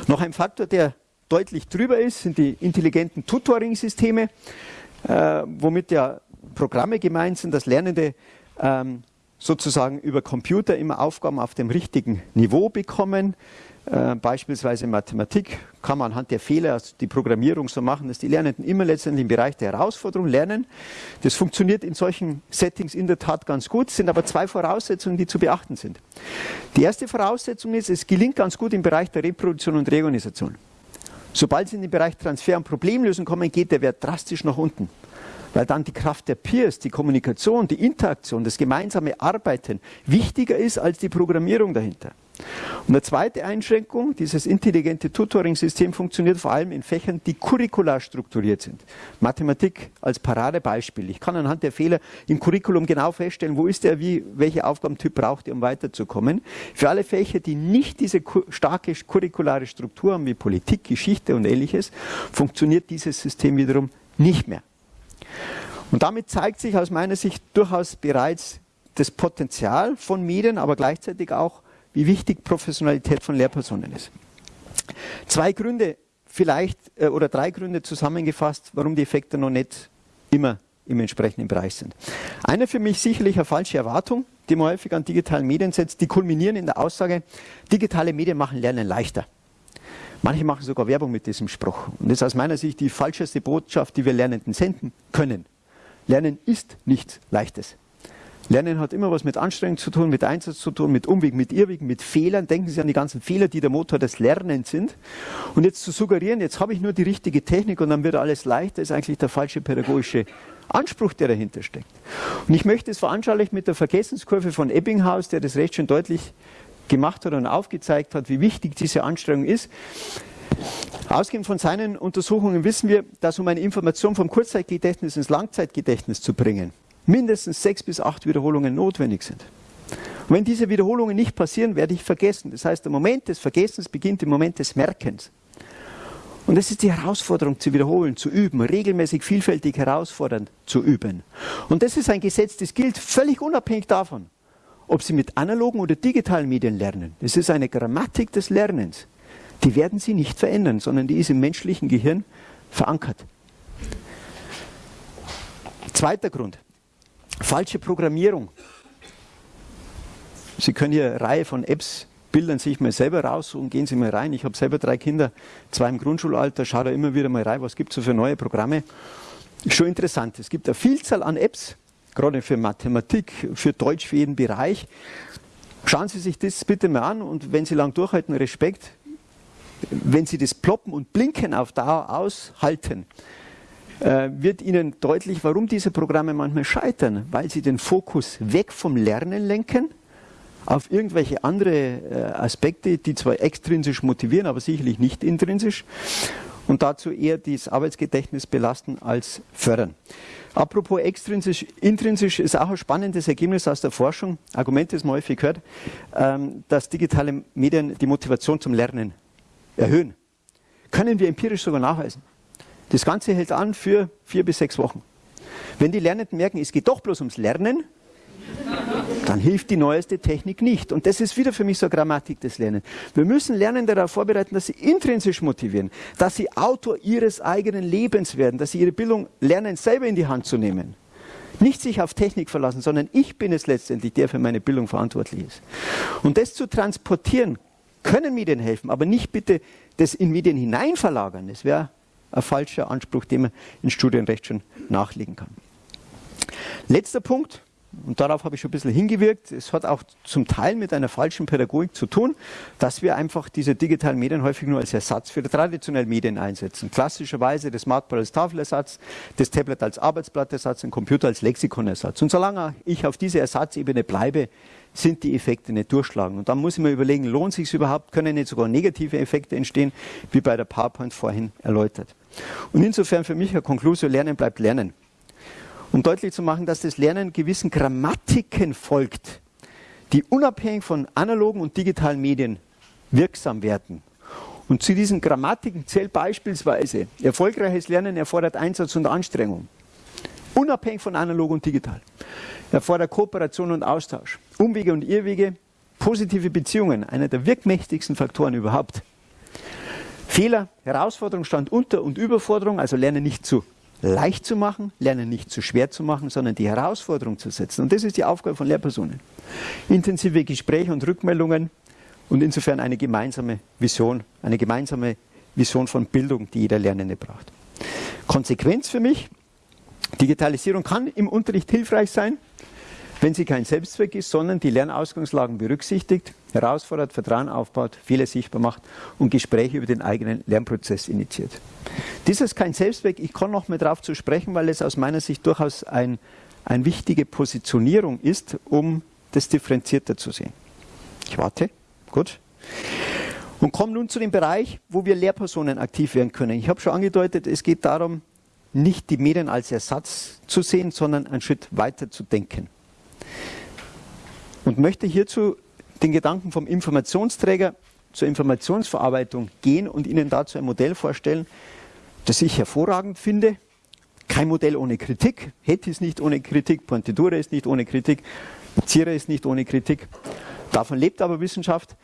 Speaker 1: Noch ein Faktor, der deutlich drüber ist, sind die intelligenten Tutoring-Systeme, äh, womit ja Programme gemeint sind, dass Lernende ähm, sozusagen über Computer immer Aufgaben auf dem richtigen Niveau bekommen. Äh, beispielsweise Mathematik kann man anhand der Fehler, also die Programmierung so machen, dass die Lernenden immer letztendlich im Bereich der Herausforderung lernen. Das funktioniert in solchen Settings in der Tat ganz gut, sind aber zwei Voraussetzungen, die zu beachten sind. Die erste Voraussetzung ist, es gelingt ganz gut im Bereich der Reproduktion und Reorganisation. Sobald Sie in den Bereich Transfer und Problemlösen kommen, geht der Wert drastisch nach unten weil dann die Kraft der Peers, die Kommunikation, die Interaktion, das gemeinsame Arbeiten wichtiger ist als die Programmierung dahinter. Und eine zweite Einschränkung, dieses intelligente Tutoring-System funktioniert vor allem in Fächern, die curricular strukturiert sind. Mathematik als Paradebeispiel. Ich kann anhand der Fehler im Curriculum genau feststellen, wo ist er, wie, welcher Aufgabentyp braucht er, um weiterzukommen. Für alle Fächer, die nicht diese starke curriculare Struktur haben, wie Politik, Geschichte und ähnliches, funktioniert dieses System wiederum nicht mehr. Und damit zeigt sich aus meiner Sicht durchaus bereits das Potenzial von Medien, aber gleichzeitig auch, wie wichtig Professionalität von Lehrpersonen ist. Zwei Gründe vielleicht äh, oder drei Gründe zusammengefasst, warum die Effekte noch nicht immer im entsprechenden Bereich sind. Eine für mich sicherlich eine falsche Erwartung, die man häufig an digitalen Medien setzt, die kulminieren in der Aussage, digitale Medien machen Lernen leichter. Manche machen sogar Werbung mit diesem Spruch. Und das ist aus meiner Sicht die falscheste Botschaft, die wir Lernenden senden können. Lernen ist nichts Leichtes. Lernen hat immer was mit Anstrengung zu tun, mit Einsatz zu tun, mit Umwegen, mit Irrwegen, mit Fehlern. Denken Sie an die ganzen Fehler, die der Motor des Lernens sind. Und jetzt zu suggerieren, jetzt habe ich nur die richtige Technik und dann wird alles leichter, ist eigentlich der falsche pädagogische Anspruch, der dahinter steckt. Und ich möchte es veranschaulichen mit der Vergessenskurve von Ebbinghaus, der das recht schön deutlich gemacht hat und aufgezeigt hat, wie wichtig diese Anstrengung ist. Ausgehend von seinen Untersuchungen wissen wir, dass um eine Information vom Kurzzeitgedächtnis ins Langzeitgedächtnis zu bringen, mindestens sechs bis acht Wiederholungen notwendig sind. Und wenn diese Wiederholungen nicht passieren, werde ich vergessen. Das heißt, der Moment des Vergessens beginnt im Moment des Merkens. Und das ist die Herausforderung zu wiederholen, zu üben, regelmäßig vielfältig herausfordernd zu üben. Und das ist ein Gesetz, das gilt völlig unabhängig davon, ob Sie mit analogen oder digitalen Medien lernen. Es ist eine Grammatik des Lernens. Die werden Sie nicht verändern, sondern die ist im menschlichen Gehirn verankert. Zweiter Grund. Falsche Programmierung. Sie können hier eine Reihe von Apps bildern sich mal selber raus und gehen Sie mal rein. Ich habe selber drei Kinder, zwei im Grundschulalter, schaue da immer wieder mal rein, was gibt es so für neue Programme. Schon interessant. Es gibt eine Vielzahl an Apps, gerade für Mathematik, für Deutsch, für jeden Bereich. Schauen Sie sich das bitte mal an und wenn Sie lang durchhalten, Respekt. Wenn Sie das Ploppen und Blinken auf Dauer aushalten, äh, wird Ihnen deutlich, warum diese Programme manchmal scheitern, weil sie den Fokus weg vom Lernen lenken auf irgendwelche andere äh, Aspekte, die zwar extrinsisch motivieren, aber sicherlich nicht intrinsisch und dazu eher das Arbeitsgedächtnis belasten als fördern. Apropos extrinsisch, intrinsisch ist auch ein spannendes Ergebnis aus der Forschung. Argument, das man häufig gehört, ähm, dass digitale Medien die Motivation zum Lernen erhöhen. Können wir empirisch sogar nachweisen. Das Ganze hält an für vier bis sechs Wochen. Wenn die Lernenden merken, es geht doch bloß ums Lernen, dann hilft die neueste Technik nicht. Und das ist wieder für mich so eine Grammatik des Lernens. Wir müssen Lernen darauf vorbereiten, dass sie intrinsisch motivieren, dass sie Autor ihres eigenen Lebens werden, dass sie ihre Bildung lernen, selber in die Hand zu nehmen. Nicht sich auf Technik verlassen, sondern ich bin es letztendlich, der für meine Bildung verantwortlich ist. Und das zu transportieren, können Medien helfen, aber nicht bitte das in Medien hinein verlagern. Das wäre ein falscher Anspruch, den man in Studienrecht schon nachlegen kann. Letzter Punkt, und darauf habe ich schon ein bisschen hingewirkt, es hat auch zum Teil mit einer falschen Pädagogik zu tun, dass wir einfach diese digitalen Medien häufig nur als Ersatz für die traditionellen Medien einsetzen. Klassischerweise das Smartboard als Tafelersatz, das Tablet als Arbeitsblattersatz, ein Computer als Lexikonersatz. Und solange ich auf dieser Ersatzebene bleibe, sind die Effekte nicht durchschlagen. Und dann muss ich mir überlegen, lohnt sich überhaupt, können nicht sogar negative Effekte entstehen, wie bei der PowerPoint vorhin erläutert. Und insofern für mich ein Conclusio, Lernen bleibt Lernen um deutlich zu machen, dass das Lernen gewissen Grammatiken folgt, die unabhängig von analogen und digitalen Medien wirksam werden. Und zu diesen Grammatiken zählt beispielsweise, erfolgreiches Lernen erfordert Einsatz und Anstrengung. Unabhängig von analog und digital. Erfordert Kooperation und Austausch. Umwege und Irrwege, positive Beziehungen, einer der wirkmächtigsten Faktoren überhaupt. Fehler, Herausforderung, Stand unter und Überforderung, also Lernen nicht zu leicht zu machen, Lernen nicht zu schwer zu machen, sondern die Herausforderung zu setzen. Und das ist die Aufgabe von Lehrpersonen. Intensive Gespräche und Rückmeldungen und insofern eine gemeinsame Vision, eine gemeinsame Vision von Bildung, die jeder Lernende braucht. Konsequenz für mich, Digitalisierung kann im Unterricht hilfreich sein, wenn sie kein Selbstzweck ist, sondern die Lernausgangslagen berücksichtigt, herausfordert, Vertrauen aufbaut, Fehler sichtbar macht und Gespräche über den eigenen Lernprozess initiiert. Dies ist kein Selbstzweck. Ich komme noch mal darauf zu sprechen, weil es aus meiner Sicht durchaus ein, eine wichtige Positionierung ist, um das differenzierter zu sehen. Ich warte. Gut. Und komme nun zu dem Bereich, wo wir Lehrpersonen aktiv werden können. Ich habe schon angedeutet, es geht darum, nicht die Medien als Ersatz zu sehen, sondern einen Schritt weiter zu denken und möchte hierzu den Gedanken vom Informationsträger zur Informationsverarbeitung gehen und Ihnen dazu ein Modell vorstellen, das ich hervorragend finde. Kein Modell ohne Kritik. Hetty ist nicht ohne Kritik, Pontedura ist nicht ohne Kritik, Zierer ist nicht ohne Kritik. Davon lebt aber Wissenschaft.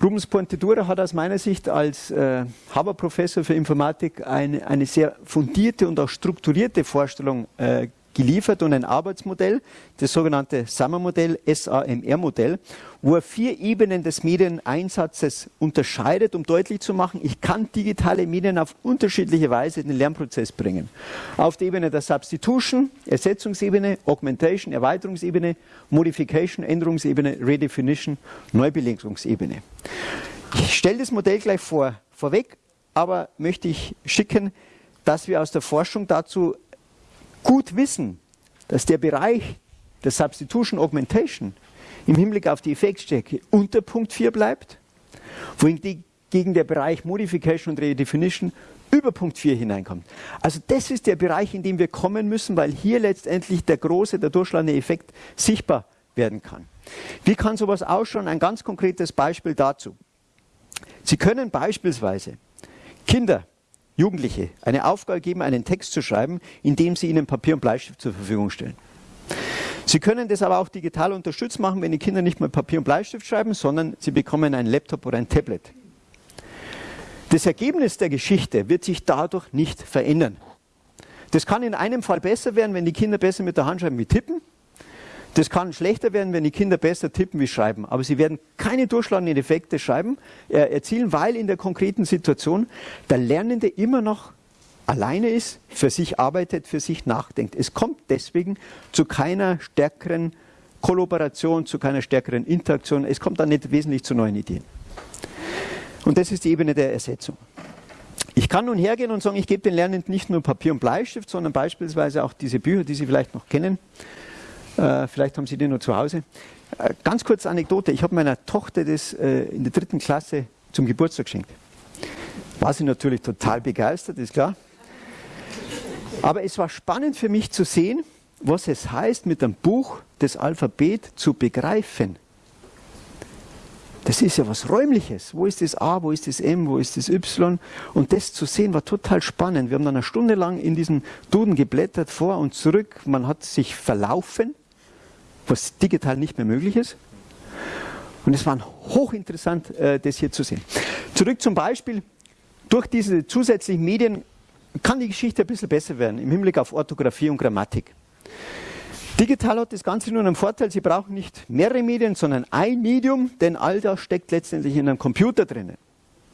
Speaker 1: Rubens Pontedura hat aus meiner Sicht als äh, Haber-Professor für Informatik eine, eine sehr fundierte und auch strukturierte Vorstellung äh, geliefert und ein Arbeitsmodell, das sogenannte SAMR-Modell, SAMR-Modell, wo er vier Ebenen des Medieneinsatzes unterscheidet, um deutlich zu machen, ich kann digitale Medien auf unterschiedliche Weise in den Lernprozess bringen. Auf der Ebene der Substitution, Ersetzungsebene, Augmentation, Erweiterungsebene, Modification, Änderungsebene, Redefinition, Neubelegungsebene. Ich stelle das Modell gleich vor, vorweg, aber möchte ich schicken, dass wir aus der Forschung dazu gut wissen, dass der Bereich der Substitution Augmentation im Hinblick auf die Effektstärke unter Punkt 4 bleibt, wohingegen der Bereich Modification und Redefinition über Punkt 4 hineinkommt. Also das ist der Bereich, in dem wir kommen müssen, weil hier letztendlich der große, der durchschlagende Effekt sichtbar werden kann. Wie kann sowas ausschauen? Ein ganz konkretes Beispiel dazu. Sie können beispielsweise Kinder Jugendliche eine Aufgabe geben, einen Text zu schreiben, indem sie ihnen Papier und Bleistift zur Verfügung stellen. Sie können das aber auch digital unterstützt machen, wenn die Kinder nicht mehr Papier und Bleistift schreiben, sondern sie bekommen einen Laptop oder ein Tablet. Das Ergebnis der Geschichte wird sich dadurch nicht verändern. Das kann in einem Fall besser werden, wenn die Kinder besser mit der Hand schreiben wie tippen. Das kann schlechter werden, wenn die Kinder besser tippen wie schreiben. Aber sie werden keine durchschlagenden Effekte schreiben, äh, erzielen, weil in der konkreten Situation der Lernende immer noch alleine ist, für sich arbeitet, für sich nachdenkt. Es kommt deswegen zu keiner stärkeren Kollaboration, zu keiner stärkeren Interaktion. Es kommt dann nicht wesentlich zu neuen Ideen. Und das ist die Ebene der Ersetzung. Ich kann nun hergehen und sagen, ich gebe den Lernenden nicht nur Papier und Bleistift, sondern beispielsweise auch diese Bücher, die Sie vielleicht noch kennen. Äh, vielleicht haben Sie die nur zu Hause. Äh, ganz kurze Anekdote. Ich habe meiner Tochter das äh, in der dritten Klasse zum Geburtstag geschenkt. War sie natürlich total begeistert, ist klar. Aber es war spannend für mich zu sehen, was es heißt, mit einem Buch das Alphabet zu begreifen. Das ist ja was Räumliches. Wo ist das A, wo ist das M, wo ist das Y? Und das zu sehen war total spannend. Wir haben dann eine Stunde lang in diesem Duden geblättert, vor und zurück. Man hat sich verlaufen, was digital nicht mehr möglich ist. Und es war hochinteressant, äh, das hier zu sehen. Zurück zum Beispiel. Durch diese zusätzlichen Medien kann die Geschichte ein bisschen besser werden im Hinblick auf Orthographie und Grammatik. Digital hat das Ganze nur einen Vorteil, Sie brauchen nicht mehrere Medien, sondern ein Medium, denn all das steckt letztendlich in einem Computer drinnen.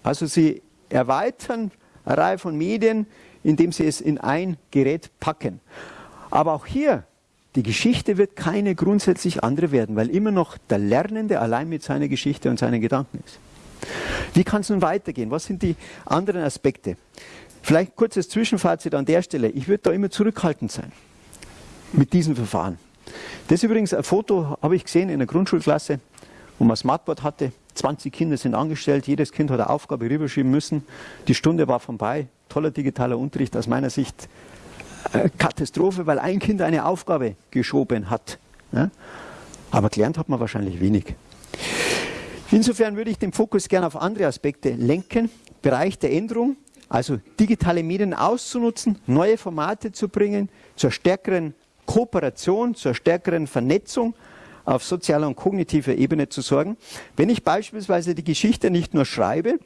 Speaker 1: Also Sie erweitern eine Reihe von Medien, indem Sie es in ein Gerät packen. Aber auch hier, die Geschichte wird keine grundsätzlich andere werden, weil immer noch der Lernende allein mit seiner Geschichte und seinen Gedanken ist. Wie kann es nun weitergehen? Was sind die anderen Aspekte? Vielleicht kurzes Zwischenfazit an der Stelle. Ich würde da immer zurückhaltend sein mit diesem Verfahren. Das ist übrigens ein Foto, habe ich gesehen in der Grundschulklasse, wo man Smartboard hatte. 20 Kinder sind angestellt, jedes Kind hat eine Aufgabe rüberschieben müssen. Die Stunde war vorbei. Toller digitaler Unterricht aus meiner Sicht. Äh, Katastrophe, weil ein Kind eine Aufgabe geschoben hat. Aber gelernt hat man wahrscheinlich wenig. Insofern würde ich den Fokus gerne auf andere Aspekte lenken. Bereich der Änderung, also digitale Medien auszunutzen, neue Formate zu bringen, zur stärkeren Kooperation, zur stärkeren Vernetzung auf sozialer und kognitiver Ebene zu sorgen. Wenn ich beispielsweise die Geschichte nicht nur schreibe,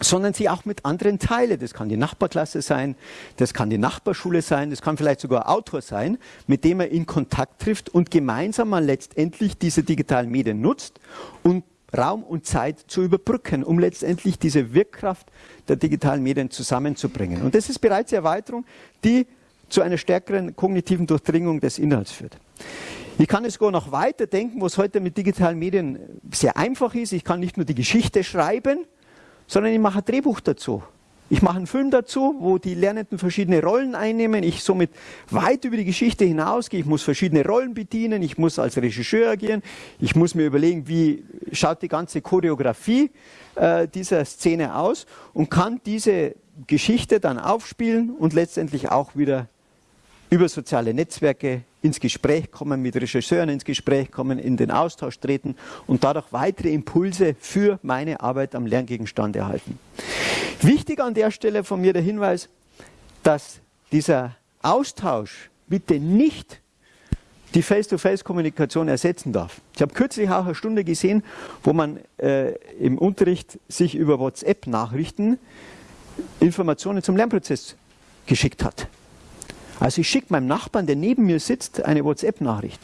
Speaker 1: sondern sie auch mit anderen teile. Das kann die Nachbarklasse sein, das kann die Nachbarschule sein, das kann vielleicht sogar Autor sein, mit dem er in Kontakt trifft und gemeinsam man letztendlich diese digitalen Medien nutzt und Raum und Zeit zu überbrücken, um letztendlich diese Wirkkraft der digitalen Medien zusammenzubringen. Und das ist bereits die Erweiterung, die zu einer stärkeren kognitiven Durchdringung des Inhalts führt. Ich kann es sogar noch weiter denken, was heute mit digitalen Medien sehr einfach ist. Ich kann nicht nur die Geschichte schreiben, sondern ich mache ein Drehbuch dazu. Ich mache einen Film dazu, wo die Lernenden verschiedene Rollen einnehmen. Ich somit weit über die Geschichte hinausgehe. Ich muss verschiedene Rollen bedienen. Ich muss als Regisseur agieren. Ich muss mir überlegen, wie schaut die ganze Choreografie äh, dieser Szene aus und kann diese Geschichte dann aufspielen und letztendlich auch wieder über soziale Netzwerke ins Gespräch kommen, mit Regisseuren ins Gespräch kommen, in den Austausch treten und dadurch weitere Impulse für meine Arbeit am Lerngegenstand erhalten. Wichtig an der Stelle von mir der Hinweis, dass dieser Austausch bitte nicht die Face-to-Face-Kommunikation ersetzen darf. Ich habe kürzlich auch eine Stunde gesehen, wo man äh, im Unterricht sich über WhatsApp-Nachrichten Informationen zum Lernprozess geschickt hat. Also ich schicke meinem Nachbarn, der neben mir sitzt, eine WhatsApp-Nachricht.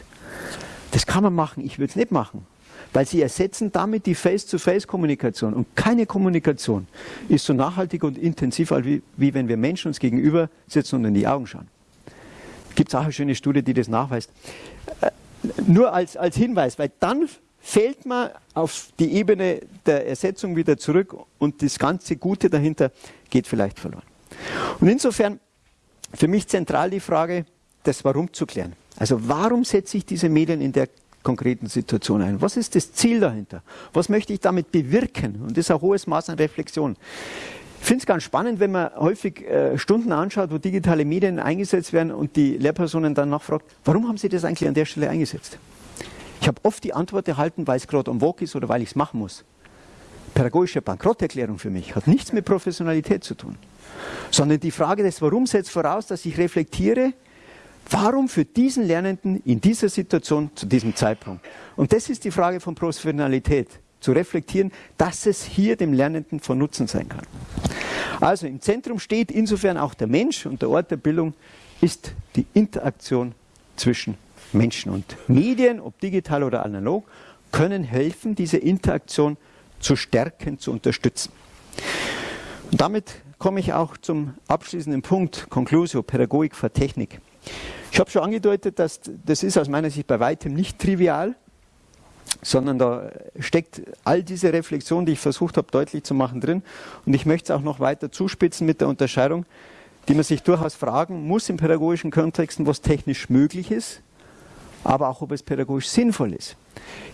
Speaker 1: Das kann man machen, ich würde es nicht machen. Weil sie ersetzen damit die Face-to-Face-Kommunikation. Und keine Kommunikation ist so nachhaltig und intensiv, wie, wie wenn wir Menschen uns gegenüber sitzen und in die Augen schauen. Gibt es auch eine schöne Studie, die das nachweist. Äh, nur als, als Hinweis, weil dann fällt man auf die Ebene der Ersetzung wieder zurück und das ganze Gute dahinter geht vielleicht verloren. Und insofern für mich zentral die Frage, das Warum zu klären. Also warum setze ich diese Medien in der konkreten Situation ein? Was ist das Ziel dahinter? Was möchte ich damit bewirken? Und das ist ein hohes Maß an Reflexion. Ich finde es ganz spannend, wenn man häufig äh, Stunden anschaut, wo digitale Medien eingesetzt werden und die Lehrpersonen dann nachfragt, warum haben Sie das eigentlich an der Stelle eingesetzt? Ich habe oft die Antwort erhalten, weil es gerade am Walk ist oder weil ich es machen muss. Pädagogische Bankrotterklärung für mich hat nichts mit Professionalität zu tun sondern die Frage des Warum setzt voraus, dass ich reflektiere, warum für diesen Lernenden in dieser Situation zu diesem Zeitpunkt. Und das ist die Frage von Professionalität, zu reflektieren, dass es hier dem Lernenden von Nutzen sein kann. Also im Zentrum steht insofern auch der Mensch und der Ort der Bildung ist die Interaktion zwischen Menschen. Und Medien, ob digital oder analog, können helfen, diese Interaktion zu stärken, zu unterstützen. Und damit komme ich auch zum abschließenden Punkt, Conclusio, Pädagogik vor Technik. Ich habe schon angedeutet, dass das ist aus meiner Sicht bei weitem nicht trivial, sondern da steckt all diese Reflexion, die ich versucht habe deutlich zu machen, drin. Und ich möchte es auch noch weiter zuspitzen mit der Unterscheidung, die man sich durchaus fragen muss in pädagogischen Kontexten, was technisch möglich ist, aber auch ob es pädagogisch sinnvoll ist.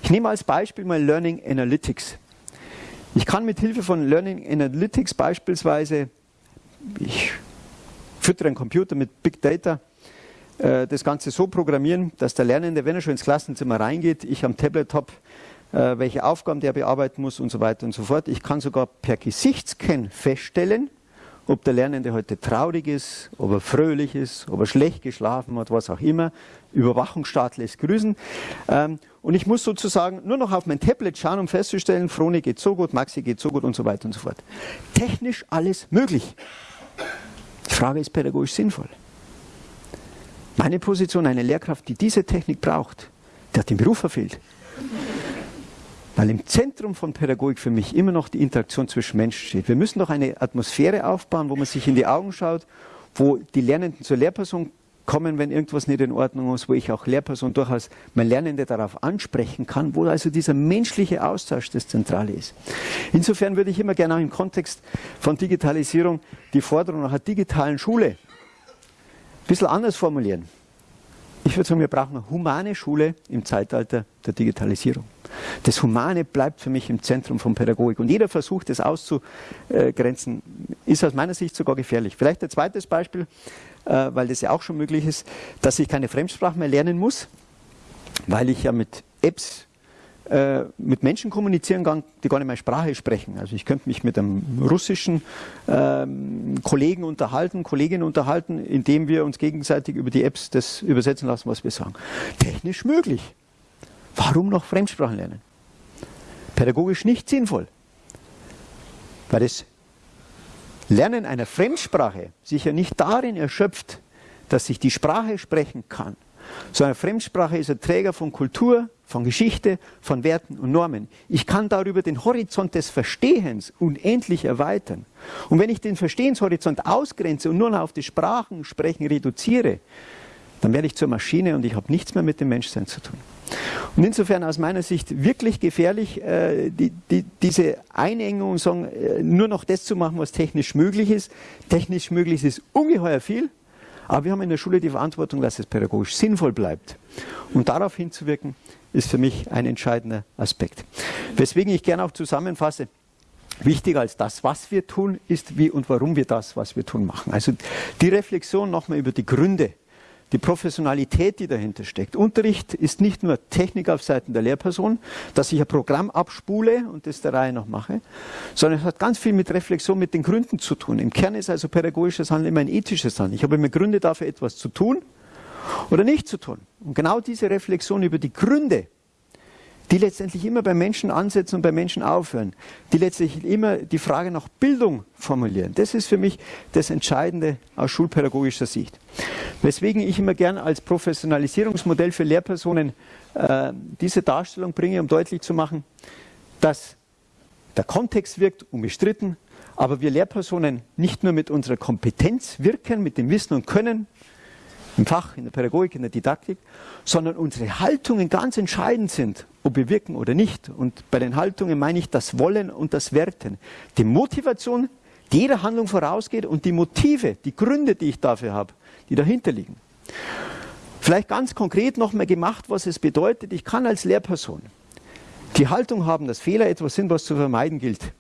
Speaker 1: Ich nehme als Beispiel mal Learning Analytics. Ich kann mit Hilfe von Learning Analytics beispielsweise, ich füttere einen Computer mit Big Data, äh, das Ganze so programmieren, dass der Lernende, wenn er schon ins Klassenzimmer reingeht, ich am Tablet habe, äh, welche Aufgaben der bearbeiten muss und so weiter und so fort. Ich kann sogar per Gesichtsscan feststellen, ob der Lernende heute traurig ist, ob er fröhlich ist, ob er schlecht geschlafen hat, was auch immer. Überwachungsstaat lässt grüßen. Und ich muss sozusagen nur noch auf mein Tablet schauen, um festzustellen, Froni geht so gut, Maxi geht so gut und so weiter und so fort. Technisch alles möglich. Die Frage ist pädagogisch sinnvoll. Meine Position, eine Lehrkraft, die diese Technik braucht, der hat den Beruf verfehlt. Weil im Zentrum von Pädagogik für mich immer noch die Interaktion zwischen Menschen steht. Wir müssen doch eine Atmosphäre aufbauen, wo man sich in die Augen schaut, wo die Lernenden zur Lehrperson kommen, wenn irgendwas nicht in Ordnung ist, wo ich auch Lehrperson durchaus mein Lernende darauf ansprechen kann, wo also dieser menschliche Austausch das Zentrale ist. Insofern würde ich immer gerne auch im Kontext von Digitalisierung die Forderung nach einer digitalen Schule ein bisschen anders formulieren. Ich würde sagen, wir brauchen eine humane Schule im Zeitalter der Digitalisierung. Das Humane bleibt für mich im Zentrum von Pädagogik. Und jeder Versuch, das auszugrenzen, ist aus meiner Sicht sogar gefährlich. Vielleicht ein zweites Beispiel, äh, weil das ja auch schon möglich ist, dass ich keine Fremdsprache mehr lernen muss, weil ich ja mit Apps äh, mit Menschen kommunizieren kann, die gar nicht meine Sprache sprechen. Also ich könnte mich mit einem russischen ähm, Kollegen unterhalten, Kolleginnen unterhalten, indem wir uns gegenseitig über die Apps das übersetzen lassen, was wir sagen. Technisch möglich. Warum noch Fremdsprachen lernen? Pädagogisch nicht sinnvoll. Weil das Lernen einer Fremdsprache sich ja nicht darin erschöpft, dass ich die Sprache sprechen kann, sondern Fremdsprache ist ein Träger von Kultur, von Geschichte, von Werten und Normen. Ich kann darüber den Horizont des Verstehens unendlich erweitern. Und wenn ich den Verstehenshorizont ausgrenze und nur noch auf die Sprachensprechen reduziere, dann werde ich zur Maschine und ich habe nichts mehr mit dem Menschsein zu tun. Und insofern aus meiner Sicht wirklich gefährlich, äh, die, die, diese Einengung, sagen, äh, nur noch das zu machen, was technisch möglich ist. Technisch möglich ist ungeheuer viel, aber wir haben in der Schule die Verantwortung, dass es pädagogisch sinnvoll bleibt. Und darauf hinzuwirken, ist für mich ein entscheidender Aspekt. Weswegen ich gerne auch zusammenfasse, Wichtiger als das, was wir tun, ist wie und warum wir das, was wir tun, machen. Also die Reflexion nochmal über die Gründe, die Professionalität, die dahinter steckt. Unterricht ist nicht nur Technik auf Seiten der Lehrperson, dass ich ein Programm abspule und das der Reihe noch mache, sondern es hat ganz viel mit Reflexion, mit den Gründen zu tun. Im Kern ist also pädagogisches Handeln immer ein ethisches Handeln. Ich habe immer Gründe dafür, etwas zu tun oder nicht zu tun. Und genau diese Reflexion über die Gründe, die letztendlich immer bei Menschen ansetzen und bei Menschen aufhören, die letztendlich immer die Frage nach Bildung formulieren. Das ist für mich das Entscheidende aus schulpädagogischer Sicht. Weswegen ich immer gern als Professionalisierungsmodell für Lehrpersonen äh, diese Darstellung bringe, um deutlich zu machen, dass der Kontext wirkt unbestritten, aber wir Lehrpersonen nicht nur mit unserer Kompetenz wirken, mit dem Wissen und Können, im Fach, in der Pädagogik, in der Didaktik, sondern unsere Haltungen ganz entscheidend sind, ob wir wirken oder nicht. Und bei den Haltungen meine ich das Wollen und das Werten. Die Motivation, die jeder Handlung vorausgeht und die Motive, die Gründe, die ich dafür habe, die dahinter liegen. Vielleicht ganz konkret nochmal gemacht, was es bedeutet. Ich kann als Lehrperson die Haltung haben, dass Fehler etwas sind, was zu vermeiden gilt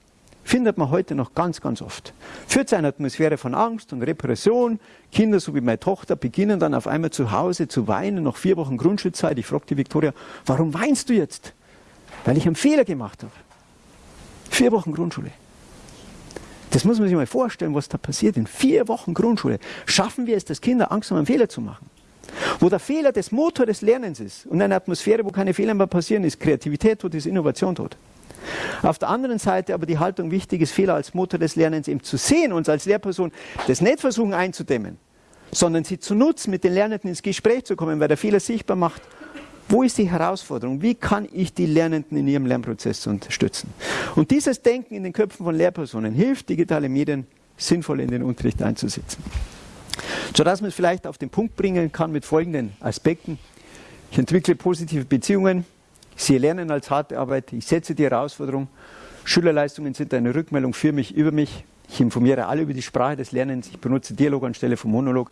Speaker 1: findet man heute noch ganz, ganz oft. Führt zu einer Atmosphäre von Angst und Repression. Kinder, so wie meine Tochter, beginnen dann auf einmal zu Hause zu weinen, nach vier Wochen Grundschulzeit. Ich frage die Viktoria, warum weinst du jetzt? Weil ich einen Fehler gemacht habe. Vier Wochen Grundschule. Das muss man sich mal vorstellen, was da passiert in vier Wochen Grundschule. Schaffen wir es, dass Kinder Angst haben, einen Fehler zu machen? Wo der Fehler das Motor des Lernens ist und eine Atmosphäre, wo keine Fehler mehr passieren, ist Kreativität tot, ist Innovation tot. Auf der anderen Seite aber die Haltung wichtig ist, Fehler als Motor des Lernens eben zu sehen und als Lehrperson das nicht versuchen einzudämmen, sondern sie zu nutzen, mit den Lernenden ins Gespräch zu kommen, weil der Fehler sichtbar macht. Wo ist die Herausforderung? Wie kann ich die Lernenden in ihrem Lernprozess unterstützen? Und dieses Denken in den Köpfen von Lehrpersonen hilft, digitale Medien sinnvoll in den Unterricht einzusetzen. Sodass man es vielleicht auf den Punkt bringen kann mit folgenden Aspekten. Ich entwickle positive Beziehungen, sehe Lernen als harte Arbeit, ich setze die Herausforderung, Schülerleistungen sind eine Rückmeldung für mich, über mich, ich informiere alle über die Sprache des Lernens, ich benutze Dialog anstelle von Monolog,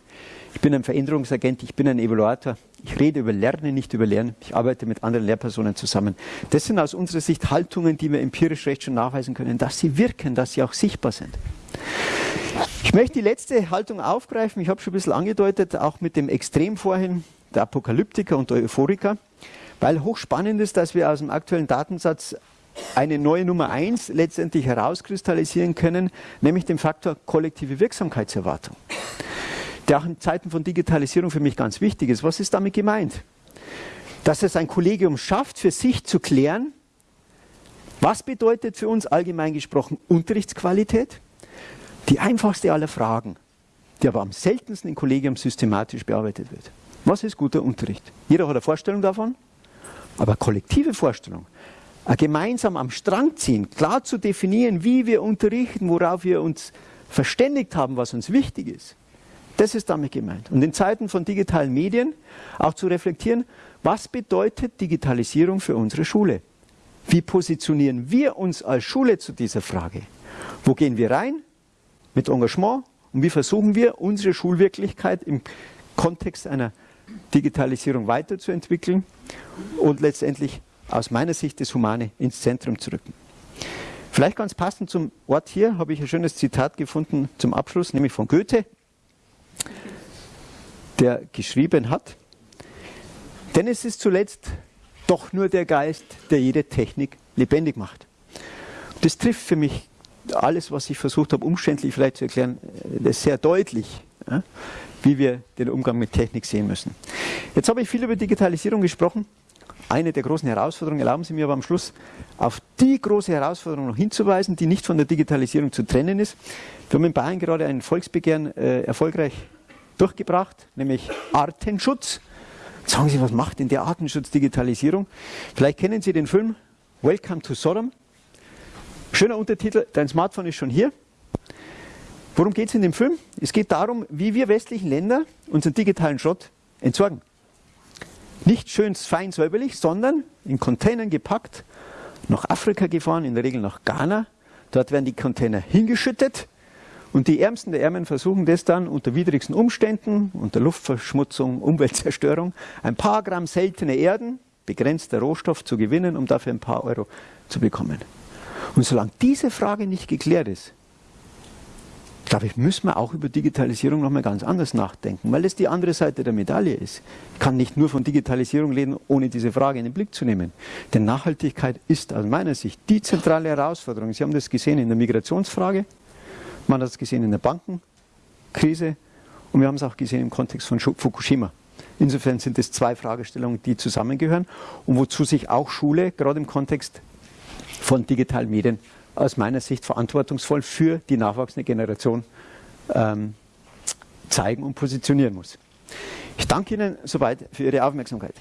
Speaker 1: ich bin ein Veränderungsagent, ich bin ein Evaluator, ich rede über Lernen, nicht über Lernen, ich arbeite mit anderen Lehrpersonen zusammen. Das sind aus unserer Sicht Haltungen, die wir empirisch recht schon nachweisen können, dass sie wirken, dass sie auch sichtbar sind. Ich möchte die letzte Haltung aufgreifen, ich habe schon ein bisschen angedeutet, auch mit dem Extrem vorhin, der Apokalyptiker und der Euphoriker, weil hochspannend ist, dass wir aus dem aktuellen Datensatz eine neue Nummer eins letztendlich herauskristallisieren können, nämlich den Faktor kollektive Wirksamkeitserwartung, der auch in Zeiten von Digitalisierung für mich ganz wichtig ist. Was ist damit gemeint? Dass es ein Kollegium schafft, für sich zu klären, was bedeutet für uns allgemein gesprochen Unterrichtsqualität? Die einfachste aller Fragen, die aber am seltensten im Kollegium systematisch bearbeitet wird. Was ist guter Unterricht? Jeder hat eine Vorstellung davon, aber kollektive Vorstellung, gemeinsam am Strang ziehen, klar zu definieren, wie wir unterrichten, worauf wir uns verständigt haben, was uns wichtig ist. Das ist damit gemeint. Und in Zeiten von digitalen Medien auch zu reflektieren, was bedeutet Digitalisierung für unsere Schule? Wie positionieren wir uns als Schule zu dieser Frage? Wo gehen wir rein mit Engagement und wie versuchen wir, unsere Schulwirklichkeit im Kontext einer Digitalisierung weiterzuentwickeln und letztendlich aus meiner Sicht das Humane ins Zentrum zu rücken. Vielleicht ganz passend zum Ort hier habe ich ein schönes Zitat gefunden zum Abschluss, nämlich von Goethe, der geschrieben hat, denn es ist zuletzt doch nur der Geist, der jede Technik lebendig macht. Das trifft für mich alles, was ich versucht habe, umständlich vielleicht zu erklären, das sehr deutlich, wie wir den Umgang mit Technik sehen müssen. Jetzt habe ich viel über Digitalisierung gesprochen eine der großen Herausforderungen. Erlauben Sie mir aber am Schluss auf die große Herausforderung noch hinzuweisen, die nicht von der Digitalisierung zu trennen ist. Wir haben in Bayern gerade ein Volksbegehren äh, erfolgreich durchgebracht, nämlich Artenschutz. Sagen Sie, was macht denn der Artenschutz Digitalisierung? Vielleicht kennen Sie den Film Welcome to Sodom. Schöner Untertitel, dein Smartphone ist schon hier. Worum geht es in dem Film? Es geht darum, wie wir westlichen Länder unseren digitalen Schrott entsorgen. Nicht schön fein säuberlich, sondern in Containern gepackt, nach Afrika gefahren, in der Regel nach Ghana. Dort werden die Container hingeschüttet und die Ärmsten der Ärmen versuchen das dann unter widrigsten Umständen, unter Luftverschmutzung, Umweltzerstörung, ein paar Gramm seltene Erden, begrenzter Rohstoff zu gewinnen, um dafür ein paar Euro zu bekommen. Und solange diese Frage nicht geklärt ist, glaube ich, müssen wir auch über Digitalisierung nochmal ganz anders nachdenken, weil es die andere Seite der Medaille ist. Ich kann nicht nur von Digitalisierung reden, ohne diese Frage in den Blick zu nehmen. Denn Nachhaltigkeit ist aus meiner Sicht die zentrale Herausforderung. Sie haben das gesehen in der Migrationsfrage, man hat es gesehen in der Bankenkrise und wir haben es auch gesehen im Kontext von Fukushima. Insofern sind es zwei Fragestellungen, die zusammengehören und wozu sich auch Schule gerade im Kontext von digitalen Medien aus meiner Sicht verantwortungsvoll für die nachwachsende Generation ähm, zeigen und positionieren muss. Ich danke Ihnen soweit für Ihre Aufmerksamkeit.